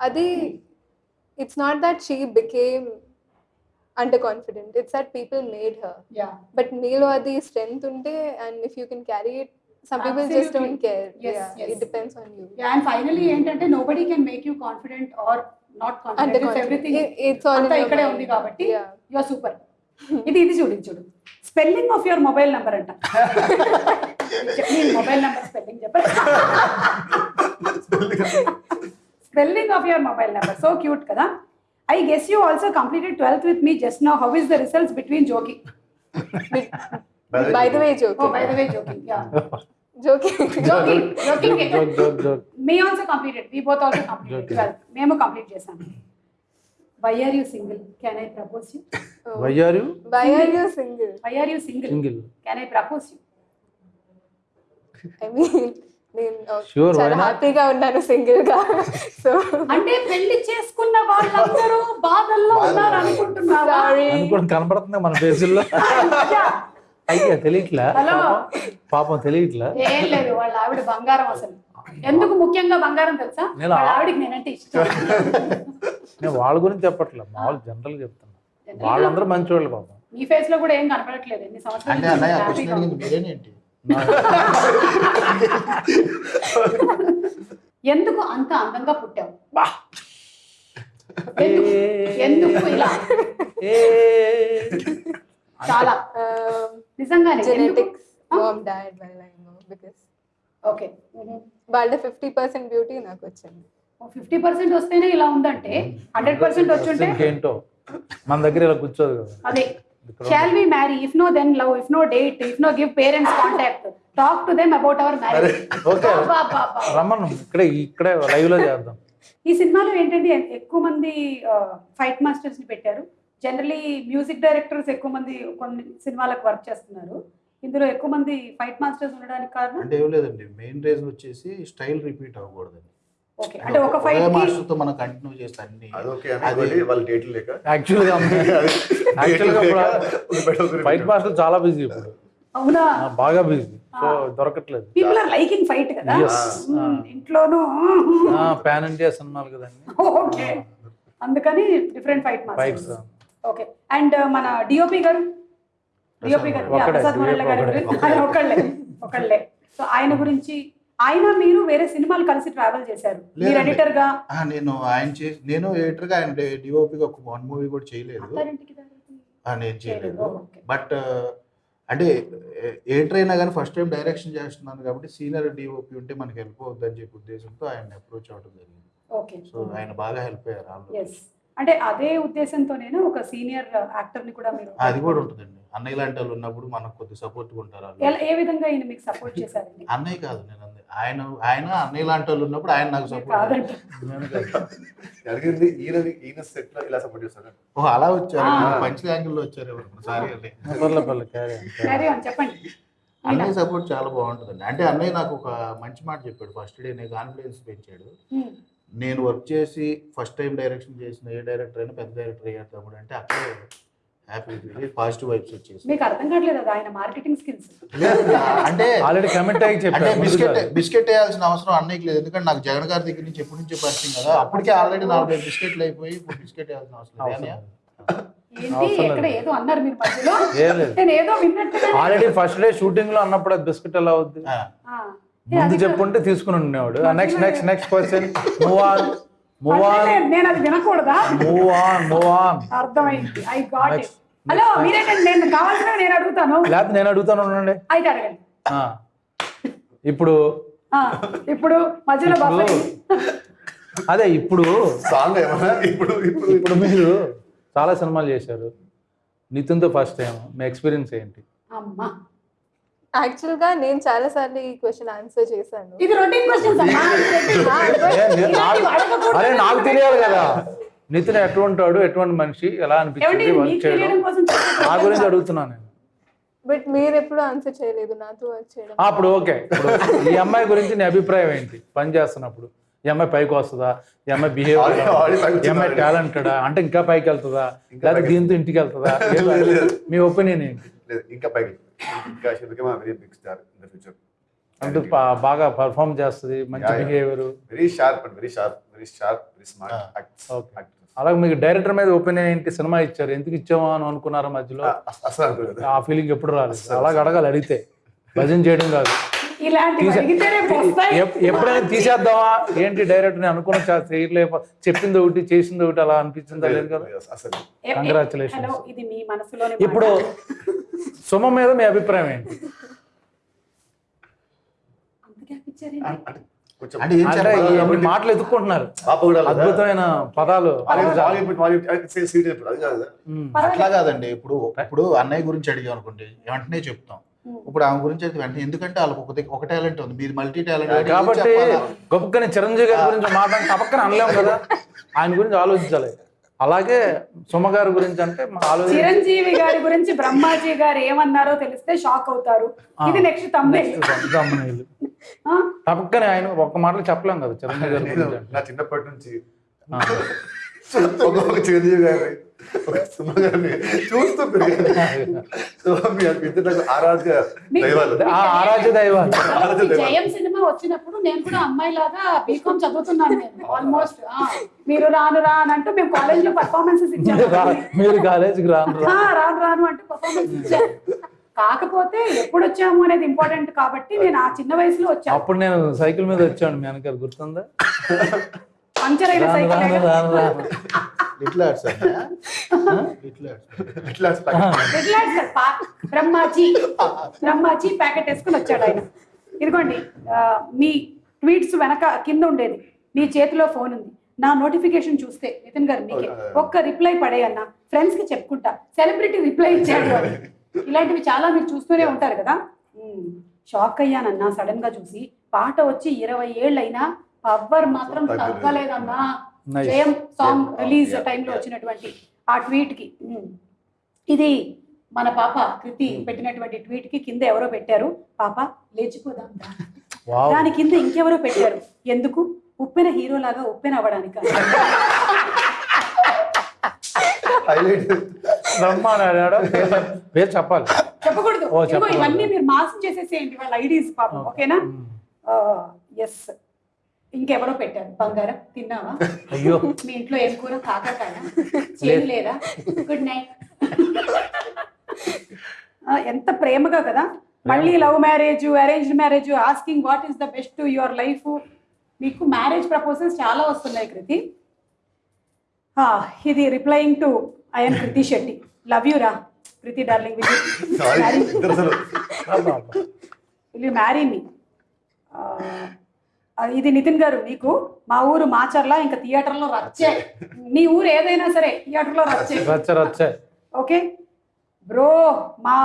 Speaker 3: అది it's not that she became under confident it's that people made her but మీలో అది స్ట్రెంగ్త్ ఉంటే and if you can carry it some people just. Don't care. It depends on you
Speaker 1: and finally ఏంటంటే nobody can make you confident or not confident everything అంతా ఇక్కడే ఉంది కాబట్టి you are super ఇది ఇది చూడు చూడు. Spelling of your mobile number అంట. మొబైల్ నంబర్ స్పెల్లింగ్ చెప్పండి spelling of your mobile number so cute కదా. I guess you also completed twelfth with me just now how is the results between joking
Speaker 3: by the way joking
Speaker 1: by the way joking మేము complete చేసాం why are you single can I propose you
Speaker 4: why are you
Speaker 3: are single
Speaker 1: why are you single
Speaker 4: single
Speaker 1: can I propose you
Speaker 3: I mean నేను చాలా? హ్యాపీగా ఉన్నాను సింగిల్గా so
Speaker 1: అంటే పెళ్ళి చేసుకున్న వాళ్ళందరూ బాధల్లో ఉన్నారు అనుకుంటున్నారా
Speaker 4: కనపడుతుంది మన ఫేసుల్లో. అయ్యా తెలియట్లా
Speaker 1: హలో.
Speaker 4: పాపం- తెలియట్లా
Speaker 1: ఏం లేదు వాళ్ళ ఆవిడ బంగారం అసలు. ఎందుకు ముఖ్యంగా బంగారం తెలుసా?
Speaker 4: నేను
Speaker 1: వాళ్ళ ఆవిడకి నేనంటే ఇష్టం.
Speaker 4: నేను వాళ్ళ గురించి చెప్పట్లేదు మామూలు జనరల్ చెప్తున్నా. వాళ్ళందరూ మంచివాళ్ళు పాపం.
Speaker 1: మీ ఫేస్లో కూడా ఏం కనపడట్లేదు ఎన్ని సంవత్సరాలు ఎందుకు అంత అందంగా పుట్టావు? ఎందుకు? ఎందుకు ఇలా?
Speaker 4: ఏ.
Speaker 1: చాలా నిజంగానే
Speaker 3: జెనెటిక్స్ మామ్ డాడ్ వల్ల బికాస్
Speaker 1: ఓకే.
Speaker 3: వాళ్ళ ఫిఫ్టీ పర్సెంట్ బ్యూటీ నాకు వచ్చింది.
Speaker 1: ఫిఫ్టీ పర్సెంట్ వస్తేనే ఇలా ఉందంటే? హండ్రెడ్ పర్సెంట్ వచ్చుంటే?
Speaker 4: ఇంకేంటో మన దగ్గర ఇలా కూర్చోదు
Speaker 1: అదే. Shall we marry if no then love if no date if no give parents contact talk to them about our marriage
Speaker 4: okay. రమ్మను. ఇక్కడే ఇక్కడే లైవ్లో చేద్దాం.
Speaker 1: ఈ సినిమాలో ఏంటంటే ఎక్కువ మంది ఫైట్ మాస్టర్స్ని పెట్టారు. జనరలీ మ్యూజిక్ డైరెక్టర్స్ ఎక్కువ మంది కొన్ని సినిమాలకు వర్క్ చేస్తున్నారు. ఇందులో ఎక్కువ మంది ఫైట్ మాస్టర్స్ ఉండడానికి కారణం?
Speaker 5: అంటే ఏం లేదండి. మెయిన్ రీజన్ వచ్చేసి స్టైల్ రిపీట్ అవ్వకూడదండి.
Speaker 1: ఓకే అంటే ఒక ఫైట్
Speaker 5: మాస్టర్తో మనం కంటిన్యూ చేస్తే అన్ని
Speaker 2: అదొకే అనుకోండి వాళ్ళ డేట్లు లేక.
Speaker 4: యాక్చువల్గా యాక్చువల్గా ఫైట్ మాస్టర్ చాలా బిజీ ఇప్పుడు.
Speaker 1: అవునా?
Speaker 4: బాగా బిజీ సో దొరకట్లేదు.
Speaker 1: పీపుల్ ఆర్ లైకింగ్ ఫైట్ కదా. మ్మ్. ఇంట్లోనూ?
Speaker 4: పాన్ ఇండియా సినిమాలు కదండి.
Speaker 1: ఓకే అందుకని different fight
Speaker 4: fights
Speaker 1: masters okay and మన డిఓపి గారు? డిఓపి గారు. ప్రసాద్ మురళి గురించి. ఆయన ఒకళ్ళే ఒకళ్ళే సో ఆయన గురించి ఆయన మీరు వేరే సినిమాలు కలిసి ట్రావెల్ చేశారు. మీరు.
Speaker 5: ఎడిటర్గా? నేను ఆయన చేసి నేను ఎడిటర్గా ఆయన డిఓపిగా ఒక వన్ మూవీ కూడా చేయలేదు. నేను చేయలేదు. బట్ అంటే ఎడిటర్ అయినా కానీ ఫస్ట్ టైం డైరెక్షన్ చేస్తున్నాను కాబట్టి సీనియర్ డిఓపి ఉంటే మనకి హెల్ప్ అవుద్దని చెప్పి ఉద్దేశంతో ఆయన అప్రోచ్ అవ్వడం జరిగింది. సో ఆయన బాగా హెల్ప్ అయ్యారు.
Speaker 1: అంటే అదే ఉద్దేశంతోనేనా ఒక సీనియర్ యాక్టర్ని కూడా మీరు
Speaker 5: అది కూడా ఉంటుందండి. అన్నయ్య లాంటి వాళ్ళు ఉన్నప్పుడు మనకు కొద్ది సపోర్ట్ ఉంటారు
Speaker 1: ఎలా- ఏ విధంగా ఈయన మీకు సపోర్ట్ చేశారండి?
Speaker 5: అన్నయ్య కాదు నేను. ఆయన ఆయన అన్నయ్య లాంటి వాళ్ళు ఉన్నప్పుడు ఆయన నాకు సపోర్ట్.
Speaker 2: జరిగింది ఈయన ఈయన సెట్లో ఇలా సపోర్ట్ చేస్తాడు
Speaker 5: ఓ అలా వచ్చారు. పంచ్ యాంగిల్లో వచ్చారు సారీ
Speaker 4: క్యారీ
Speaker 1: చెప్పండి.
Speaker 5: అన్నయ్య సపోర్ట్ చాలా బాగుంటుందండి. అంటే అన్నయ్య నాకు ఒక మంచి మాట చెప్పాడు. ఫస్ట్ డే నేను కాన్ఫిడెన్స్ పెంచాడు. నేను వర్క్ చేసి ఫస్ట్ టైం డైరెక్షన్ చేసిన ఏ డైరెక్టర్ అయినా పెద్ద డైరెక్టర్ అయ్యారు తమ్ముడు అంటే అక్కడే హ్యాపీ పాజిటివ్ వైబ్స్ వచ్చేసి
Speaker 1: మీకు అర్థం కావట్లేదు అది ఆయన మార్కెటింగ్ స్కిల్స్
Speaker 5: అంటే
Speaker 4: ఆల్రెడీ కమెంట్ అయ్యి
Speaker 5: అంటే బిస్కెట్. బిస్కెట్ వేయాల్సిన అవసరం అన్నయ్యకి లేదు. ఎందుకంటే నాకు జగన్ గారి దగ్గర నుంచి ఎప్పటి నుంచో పరిచయం కదా. అప్పటికే ఆల్రెడీ నాలుగు బిస్కెట్లు అయిపోయి ఇప్పుడు బిస్కెట్ వేయాల్సిన అవసరం లేదు.
Speaker 4: ఆల్రెడీ ఫస్ట్ డే షూటింగ్లో అన్నప్పుడు అది బిస్కెట్ ఎలా అవుద్ది?
Speaker 5: ఆ.
Speaker 4: ముందు చెప్పుంటే తీసుకుని ఉండేవాడు. Next next next question move on move on
Speaker 1: నేను అది వినకూడదా?
Speaker 4: మూవ్ ఆన్ మూవ్ ఆన్
Speaker 1: అర్థమైంది. I got it. హలో మీరేంటండి? నేను కావాల్సిన నేను అడుగుతాను.
Speaker 4: లేకపోతే నేను అడుగుతాను ఉండండి.
Speaker 1: అయితే అడగండి.
Speaker 4: ఆ. ఇప్పుడు
Speaker 1: ఆ, ఇప్పుడు మధ్యలో
Speaker 4: అదే ఇప్పుడు
Speaker 2: సాంగ్ ఏమన్నా? ఇప్పుడు ఇప్పుడు
Speaker 4: ఇప్పుడు మీరు చాలా సినిమాలు చేశారు. నితిన్తో ఫస్ట్ టైం మీ ఎక్స్పీరియన్స్ ఏంటి?
Speaker 1: అమ్మా.
Speaker 3: యాక్చువల్గా నేను చాలా సార్లు ఈ క్వశ్చన్ ఆన్సర్ చేశాను.
Speaker 1: ఇది రొటీన్ క్వశ్చన్స్ అమ్మా.
Speaker 4: అరే నాకు తెలియాలి కదా. నితిన్ ఎటువంటి వాడు ఎటువంటి మనిషి? ఎలా
Speaker 1: ఏమండి
Speaker 4: అనిపించింది వర్క్
Speaker 1: మీకు
Speaker 4: చేయడం.
Speaker 1: తెలియడం కోసం చెప్పే
Speaker 4: నా గురించి. అడుగుతున్నాను నేను.
Speaker 3: బట్ మీరు ఎప్పుడు ఆన్సర్ చేయలేదు. నాతో వర్క్ చేయడం.
Speaker 4: ఆ, అప్పుడు ఓకే. ఇప్పుడు ఈ అమ్మాయి గురించి నీ అభిప్రాయం ఏంటి? పని చేస్తున్నప్పుడు. ఈ అమ్మాయి పైకి వస్తుందా? ఈ అమ్మాయి బిహేవ్
Speaker 2: Already- already పైకి
Speaker 4: ఈ అమ్మాయి
Speaker 2: వచ్చింది.
Speaker 4: టాలెంటెడా అంటే ఇంకా పైకి వెళ్తుందా?
Speaker 2: ఇంకా
Speaker 4: లేదా
Speaker 2: పైకి
Speaker 4: దీంతో ఇంటికి వెళ్తుందా? ఏం
Speaker 2: లేదు, లేదు.
Speaker 4: మీ ఒపీనియన్ ఏంటి?
Speaker 2: లేదు ఇంకా పైకి ఇంకా she become very big star in the future
Speaker 4: అంటే బాగా పర్ఫామ్ చేస్తుంది మంచి. Behaviour
Speaker 2: very sharp and very sharp very sharp very smart.
Speaker 4: అలాగే మీకు డైరెక్టర్ మీద ఒపీనియన్ ఏంటి? సినిమా ఇచ్చారు ఎందుకు ఇచ్చామో అని అనుకున్నారా మధ్యలో?
Speaker 2: అసలు అనుకోలేదు.
Speaker 4: ఆ ఫీలింగ్ ఎప్పుడు రాలేదు. అలాగే అడగాలి అడిగితే. భజన చేయడం కాదు. ఎప్పుడైనా తీసేద్దామా? ఏంటి డైరెక్టర్ అనుకున్న చేయలేక చెప్పింది ఒకటి చేసింది ఒకటి అలా అనిపించిందా? లేదు కదా?
Speaker 2: అసలు
Speaker 1: మీ మనసులోని
Speaker 4: ఇప్పుడు. సుమ మీద మీ అభిప్రాయం ఏంటి? మాటలు
Speaker 2: లేదా?
Speaker 4: అద్భుతమైన పదాలు.
Speaker 5: అట్లా కాదండి. ఇప్పుడు ఇప్పుడు అన్నయ్య గురించి అడిగాం అనుకోండి వెంటనే చెప్తాం. ఇప్పుడు ఆమె గురించి అయితే వెంటనే ఎందుకంటే వాళ్ళకి ఒక టాలెంట్ ఉంది. మీరు మల్టీ టాలెంట్
Speaker 4: కాబట్టి గొప్పని చిరంజీవి గారి గురించి మాట్లాడి తప్పక్కన అనలేము కదా? ఆయన గురించి ఆలోచించాలి. అలాగే సుమ గారి గురించి అంటే
Speaker 1: చిరంజీవి గారి గురించి బ్రహ్మాజీ గారు ఏమన్నారో తెలిస్తే షాక్ అవుతారు. ఇది నెక్స్ట్
Speaker 4: తప్పక్కనే ఆయన ఒక్క మాటలు చెప్పలేం కదా చిరంజీవి గారి
Speaker 2: నేను
Speaker 4: గురించి. అంటే.
Speaker 2: నా చిన్నప్పటి నుంచి చిరంజీవి గారిని ఒక చూస్తూ పెరిగాను సో మీ ఇద్దరు నాకు ఆరాధ్య
Speaker 1: మీకు-
Speaker 2: దైవాలు.
Speaker 4: ఆ ఆరాధ్య దైవాలు.
Speaker 2: ఆరాధ్య దైవాలు.
Speaker 1: జయం సినిమా వచ్చినప్పుడు నేను కూడా అమ్మాయి లాగా బీకామ్ చదువుతున్నాను నేను ఆల్మోస్ట్ మీరు రాను రా అని అంటూ మేము కాలేజ్లో పర్ఫార్మెన్సెస్ ఇచ్చాము.
Speaker 4: మీరు కాలేజీకి రాను
Speaker 1: రాను. రాను అంటే పర్ఫార్మెన్స్ ఇచ్చాను కాకపోతే ఎప్పుడు వచ్చాము అనేది ఇంపార్టెంట్ కాబట్టి నేను ఆ చిన్న వయసులో వచ్చాను.
Speaker 4: అప్పుడు నేను సైకిల్ మీద వచ్చాను మీ వెనకాల గుర్తుందా?
Speaker 1: పంచర్ అయిన సైకిల్
Speaker 4: రాను రాను.
Speaker 5: Little arts little arts
Speaker 1: Brahmaji. Brahmaji packet వేసుకుని వచ్చాడు ఆయన. ఇదిగోండి మీ ట్వీట్స్ వెనక కింద ఉండేది. నీ చేతిలో ఫోన్ ఉంది. నా నోటిఫికేషన్ చూస్తే నితిన్ గారు మీకే. ఒక్క రిప్లై పడేయన్నా ఫ్రెండ్స్కి చెప్పుకుంటా. సెలబ్రిటీ రిప్లై ఇచ్చాడు. ఇలాంటివి చాలా మీరు చూస్తూనే ఉంటారు కదా. షాక్ అయ్యానన్నా సడన్గా చూసి పాట వచ్చి ఇరవై ఏళ్ళైనా పవర్ మాత్రం
Speaker 2: తగ్గలేదు.
Speaker 1: తగ్గలేదన్నా. జయం సాంగ్. రిలీజ్. టైంలో వచ్చినటువంటి ఆ ట్వీట్కి ఉమ్. ఇది మన పాప కృతి పెట్టినటువంటి ట్వీట్కి కింద ఎవరో పెట్టారు? పాప లేచిపోదాం దాని కింద ఇంకెవరో పెట్టారు? ఎందుకు? ఉప్పెన హీరో లాగా ఉప్పెన అవ్వడానికి.
Speaker 4: పేరు చెప్పాలి.
Speaker 1: చెప్పకూడదు. ఇవన్నీ మీరు మాసం చేసేసేయండి వాళ్ళ ఐడీస్ పాపం. ఓకేనా? ఎస్ ఇంకెవరో పెట్టారు. బంగారం తిన్నావా?
Speaker 4: అయ్యో.
Speaker 1: మీ ఇంట్లో ఏం కూర? కాకరకాయ? చేదు లేదా? గుడ్ నైట్ ఎంత ప్రేమగా కదా? మళ్ళీ love marriage arranged marriage asking what is the best to your life మీకు మ్యారేజ్ ప్రపోజల్స్ చాలా వస్తున్నాయి కృతి. ఇది replying to I'm Krithi Shetty. Love you రా Krithi darling. Will you marry me ఇది నితిన్ గారు మీకు మా ఊరు మాచర్ల ఇంకా థియేటర్లో రచ్చే. మీ ఊరు ఏదైనా సరే థియేటర్లో రచ్చే.
Speaker 4: రచ్చ రచ్చ
Speaker 1: ఓకే? బ్రో మా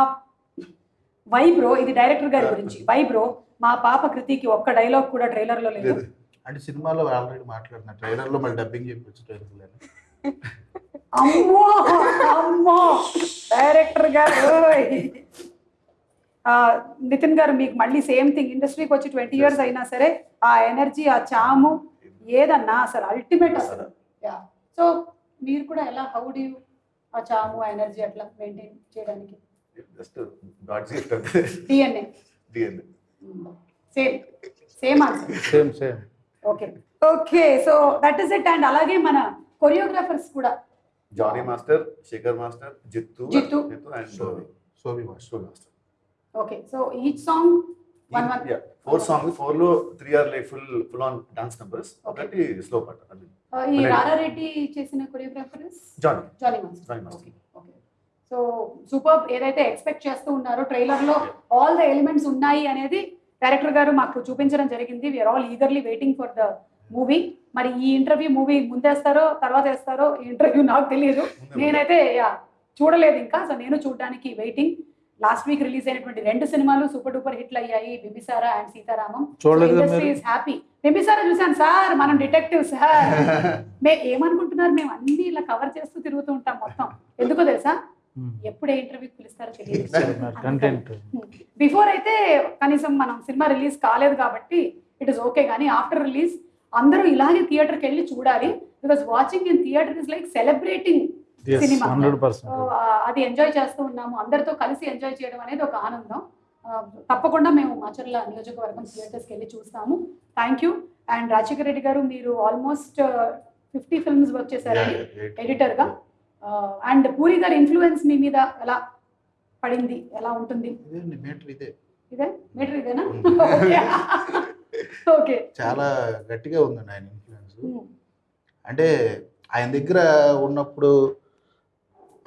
Speaker 1: వై బ్రో ఇది డైరెక్టర్ గారి గురించి. వై బ్రో మా పాప కృతికి ఒక్క డైలాగ్ కూడా ట్రైలర్లో లేదు.
Speaker 2: లేదు.
Speaker 5: అంటే సినిమాలో ఆల్రెడీ మాట్లాడిన ట్రైలర్లో మళ్ళీ డబ్బింగ్ చెప్పొచ్చు ట్రైలర్
Speaker 1: అమ్మో అమ్మో. డైరెక్టర్ గారు నితిన్ గారు మీకు మళ్ళీ సేమ్ థింగ్ ఇండస్ట్రీకి వచ్చి ట్వంటీ ఇయర్స్ అయినా సరే ఆ ఎనర్జీ ఆ చాము ఏదన్నా అసలు అల్టిమేట్ అసలు. సో మీరు కూడా ఎలా హౌ డూ ఆ చాము ఆ ఎనర్జీ అట్లా మెయింటైన్ చేయడానికి?
Speaker 2: జస్ట్ గాడ్స్ గిఫ్ట్ అంతే
Speaker 1: DNA
Speaker 2: DN
Speaker 1: same same answer
Speaker 4: same same
Speaker 1: okay okay so that is it and అలాగే మన కొరియోగ్రాఫర్స్ కూడా.
Speaker 2: Jani master Sekhar master Jittu
Speaker 1: Jittu.
Speaker 2: Jittu and
Speaker 5: master
Speaker 2: show master
Speaker 1: okay so each song one one
Speaker 2: four song ఫోర్లో three are like full full on dance numbers ఒకటి slow పాట
Speaker 1: ఈ. రారారెడ్డి చేసిన choreographers
Speaker 2: Jani
Speaker 1: Jani master
Speaker 2: Jani master
Speaker 1: okay so super ఏదైతే expect చేస్తూ ఉన్నారో ట్రైలర్లో all the elements ఉన్నాయి అనేది డైరెక్టర్ గారు మాకు చూపించడం జరిగింది. We're all eagerly waiting for the movie మరి ఈ ఇంటర్వ్యూ మూవీ ముందేస్తారో తర్వాత వేస్తారో ఈ ఇంటర్వ్యూ నాకు తెలియదు నేనైతే చూడలేదు ఇంకా. సో నేను చూడడానికి వెయిటింగ్ లాస్ట్ వీక్ రిలీజ్ అయినటువంటి రెండు సినిమాలు సూపర్ డూపర్ హిట్లు అయ్యాయి. Bimbisara and Sita Ramam. Industry? Is happy Bimbisara చూసాను సార్ మనం డిటెక్టివ్ సార్. మే ఏమనుకుంటున్నారు? మేము అన్ని ఇలా కవర్ చేస్తూ తిరుగుతూ ఉంటాం మొత్తం. ఎందుకో తెలుసా? ఎప్పుడు ఏ ఇంటర్వ్యూకి పిలుస్తారో తెలియదు. బిఫోర్ అయితే కనీసం మనం సినిమా రిలీజ్ కాలేదు కాబట్టి ఇట్ ఇస్ ఓకే కానీ ఆఫ్టర్ రిలీజ్ అందరూ ఇలాగే థియేటర్కి వెళ్ళి చూడాలి. Because watching in theatre is like celebrating cinema.
Speaker 4: Hundred
Speaker 1: so
Speaker 4: percent
Speaker 1: అది ఎంజాయ్ చేస్తూ ఉన్నాము. అందరితో కలిసి ఎంజాయ్ చేయడం అనేది ఒక ఆనందం. తప్పకుండా మేము మాచర్ల నియోజకవర్గం థియేటర్స్కి వెళ్ళి చూస్తాము. Thank you and Rajasekhara Reddy garu మీరు ఆల్మోస్ట్ ఫిఫ్టీ ఫిల్మ్స్ వర్క్ చేశారండి ఎడిటర్గా అండ్ పూరి గారి ఇన్ఫ్లుయెన్స్ మీ మీద ఎలా పడింది? ఎలా ఉంటుంది?
Speaker 5: ఇదే మీటర్ ఇదే.
Speaker 1: ఇదే? మీటర్ ఇదేనా?
Speaker 5: Hmm.
Speaker 1: ఓకే
Speaker 5: చాలా గట్టిగా ఉందండి ఆయన ఇన్ఫ్లుయెన్స్ అంటే ఆయన దగ్గర ఉన్నప్పుడు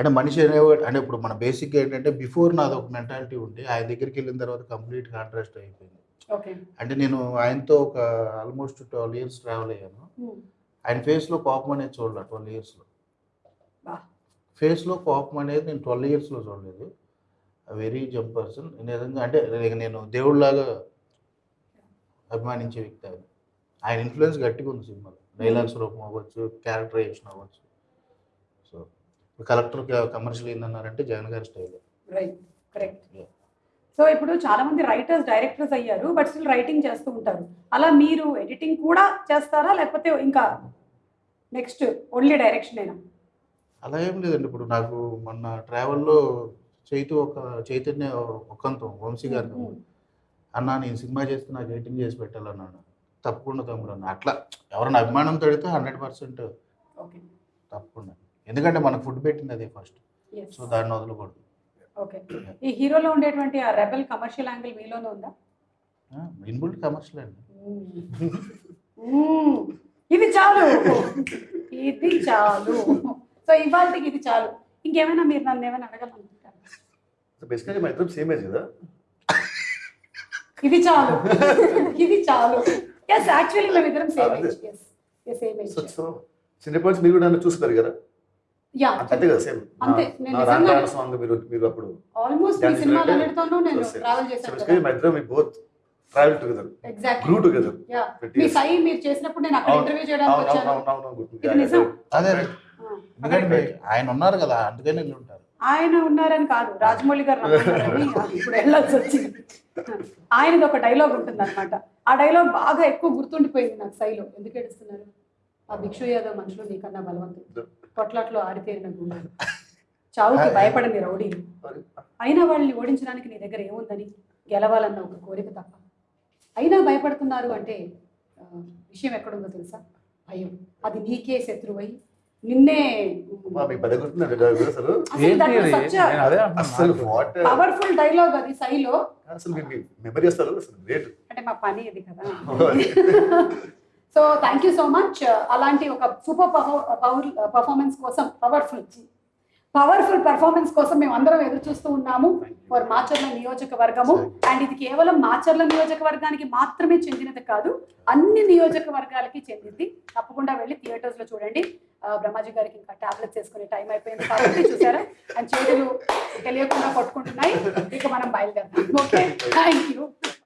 Speaker 5: అంటే మనిషి అనేవాడు అంటే ఇప్పుడు మన బేసిక్గా ఏంటంటే బిఫోర్ నాది ఒక మెంటాలిటీ ఉండి ఆయన దగ్గరికి వెళ్ళిన తర్వాత కంప్లీట్ కాంట్రాస్ట్ అయిపోయింది. అంటే నేను ఆయనతో ఒక ఆల్మోస్ట్ ట్వెల్వ్ ఇయర్స్ ట్రావెల్ అయ్యాను. ఆయన ఫేస్లో కోపం అనేది చూడలే ట్వెల్వ్ ఇయర్స్లో. ఫేస్లో కోపం అనేది నేను ట్వెల్వ్ ఇయర్స్లో చూడలేదు. వెరీ జంప్ పర్సన్ నిజంగా అంటే నేను దేవుడిలాగా అభిమానించే వ్యక్తి ఆయన. ఆయన ఇన్ఫ్లుయెన్స్ గట్టిగా ఉంది సినిమాలో. డైలాగ్స్ రూపం అవ్వచ్చు క్యారెక్టరైజేషన్ అవ్వచ్చు. So collector commercial ఏందన్నారంటే Jagan garu style.
Speaker 1: Right correct. So ఇప్పుడు చాలా మంది రైటర్స్ డైరెక్టర్స్ అయ్యారు బట్ స్టిల్ రైటింగ్ చేస్తూ ఉంటారు. అలా మీరు ఎడిటింగ్ కూడా చేస్తారా? లేకపోతే ఇంకా నెక్స్ట్ ఓన్లీ డైరెక్షన్ అయినా
Speaker 5: అలా ఏం లేదండి. ఇప్పుడు నాకు మొన్న ట్రావెల్లో చైతు ఒక చైతన్య ఒకంతం వంశీ గారి అన్న నేను సినిమా చేస్తే నాకు ఎడిటింగ్ చేసి పెట్టాలన్నాడు. తప్పకుండా తమ్ముడు అన్న. అట్లా ఎవరైనా అభిమానంతో అడిగితే హండ్రెడ్ పర్సెంట్
Speaker 1: ఓకే
Speaker 5: తప్పకుండా. ఎందుకంటే మనకు ఫుడ్ పెట్టింది అదే ఫస్ట్ సో దాన్ని వదలకూడదు.
Speaker 1: ఓకే ఈ హీరోలో ఉండేటువంటి ఆ రెబల్ కమర్షియల్ యాంగిల్ మీలోనే ఉందా?
Speaker 5: ఇన్బుల్ట్ కమర్షియల్ అండి.
Speaker 1: ఇది చాలు. ఇది చాలు. సో ఇవాళకి ఇది చాలు. ఇంకేమైనా మీరు నన్ను ఏమైనా అడగాలనుకుంటారు?
Speaker 2: బేసికలీ మా ఇద్దరం సేమ్ ఏజ్ కదా?
Speaker 1: ఇది చాలు. ఇది చాలు. ఎస్ యాక్చువల్లీ మేము ఇద్దరం same. Yes same
Speaker 2: so so చిన్నప్పటి నుంచి మీరు కూడా నన్ను చూస్తారు కదా?
Speaker 1: యా.
Speaker 2: అంతే కదా సేమ్.
Speaker 1: అంతే, నేను
Speaker 2: నా
Speaker 1: నిజంగా-
Speaker 2: రాంటాడ సాంగ్ మీరు మీరు అప్పుడు
Speaker 1: ఆల్మోస్ట్ మీ
Speaker 2: Dance
Speaker 1: సినిమాలు
Speaker 2: అంటే-
Speaker 1: అన్నిటితోనూ నేను ట్రావెల్
Speaker 2: సో
Speaker 1: చేశాను
Speaker 2: basically మా ఇద్దరం మీ both travel together
Speaker 1: exactly
Speaker 2: grew together
Speaker 1: yeah. మీ సై మీరు చేసినప్పుడు నేను అక్కడ ఇంటర్వ్యూ చేయడానికి వచ్చాను. ఇది నిజం.
Speaker 5: అదే
Speaker 1: ఆ,
Speaker 5: ఎందుకంటే మీ- ఆయన ఉన్నారు కదా అందుకని వెళ్ళి ఉంటారు.
Speaker 1: ఆయన ఉన్నారని కాదు రాజమౌళి గారు ఇప్పుడు వెళ్ళాల్సి వచ్చింది. ఆయనది ఒక డైలాగ్ ఉంటుంది అనమాట ఆ డైలాగ్ బాగా ఎక్కువ గుర్తుండిపోయింది నాకు సైలో ఎందుకు ఏడుస్తున్నారు? ఆ భిక్షు యాదవ్ మనుషులు నీకన్నా బలవంతుడు కొట్లాట్లో ఆరితేరిన గుండెలు. చావుకి భయపడని రౌడీలు. అయినా వాళ్ళని ఓడించడానికి నీ దగ్గర ఏముందని గెలవాలన్న ఒక కోరిక తప్ప. అయినా భయపడుతున్నారు అంటే విషయం ఎక్కడుందో తెలుసా? భయం. అది నీకే శత్రువై. నిన్నే పవర్ఫుల్ డైలాగ్ అది సైలో అంటే మా పని ఇది కదా. So thank you so much అలాంటి ఒక సూపర్ పవర్ పర్ఫార్మెన్స్ కోసం పవర్ఫుల్ పవర్ఫుల్ పర్ఫార్మెన్స్ కోసం మేము అందరం ఎదురు చూస్తూ ఉన్నాము. ఫర్ మాచర్ల నియోజకవర్గము. అండ్ ఇది కేవలం మాచర్ల నియోజకవర్గానికి మాత్రమే చెందినది కాదు అన్ని నియోజకవర్గాలకి చెందింది. తప్పకుండా వెళ్ళి థియేటర్స్లో చూడండి. ఆ, బ్రహ్మాజీ గారికి ఇంకా టాబ్లెట్స్ వేసుకునే టైం అయిపోయింది కాబట్టి చూసారా? అండ్ చేతులు తెలియకుండా కొట్టుకుంటున్నాయి. ఇక మనం బయలుదేరాం ఓకే థ్యాంక్ యూ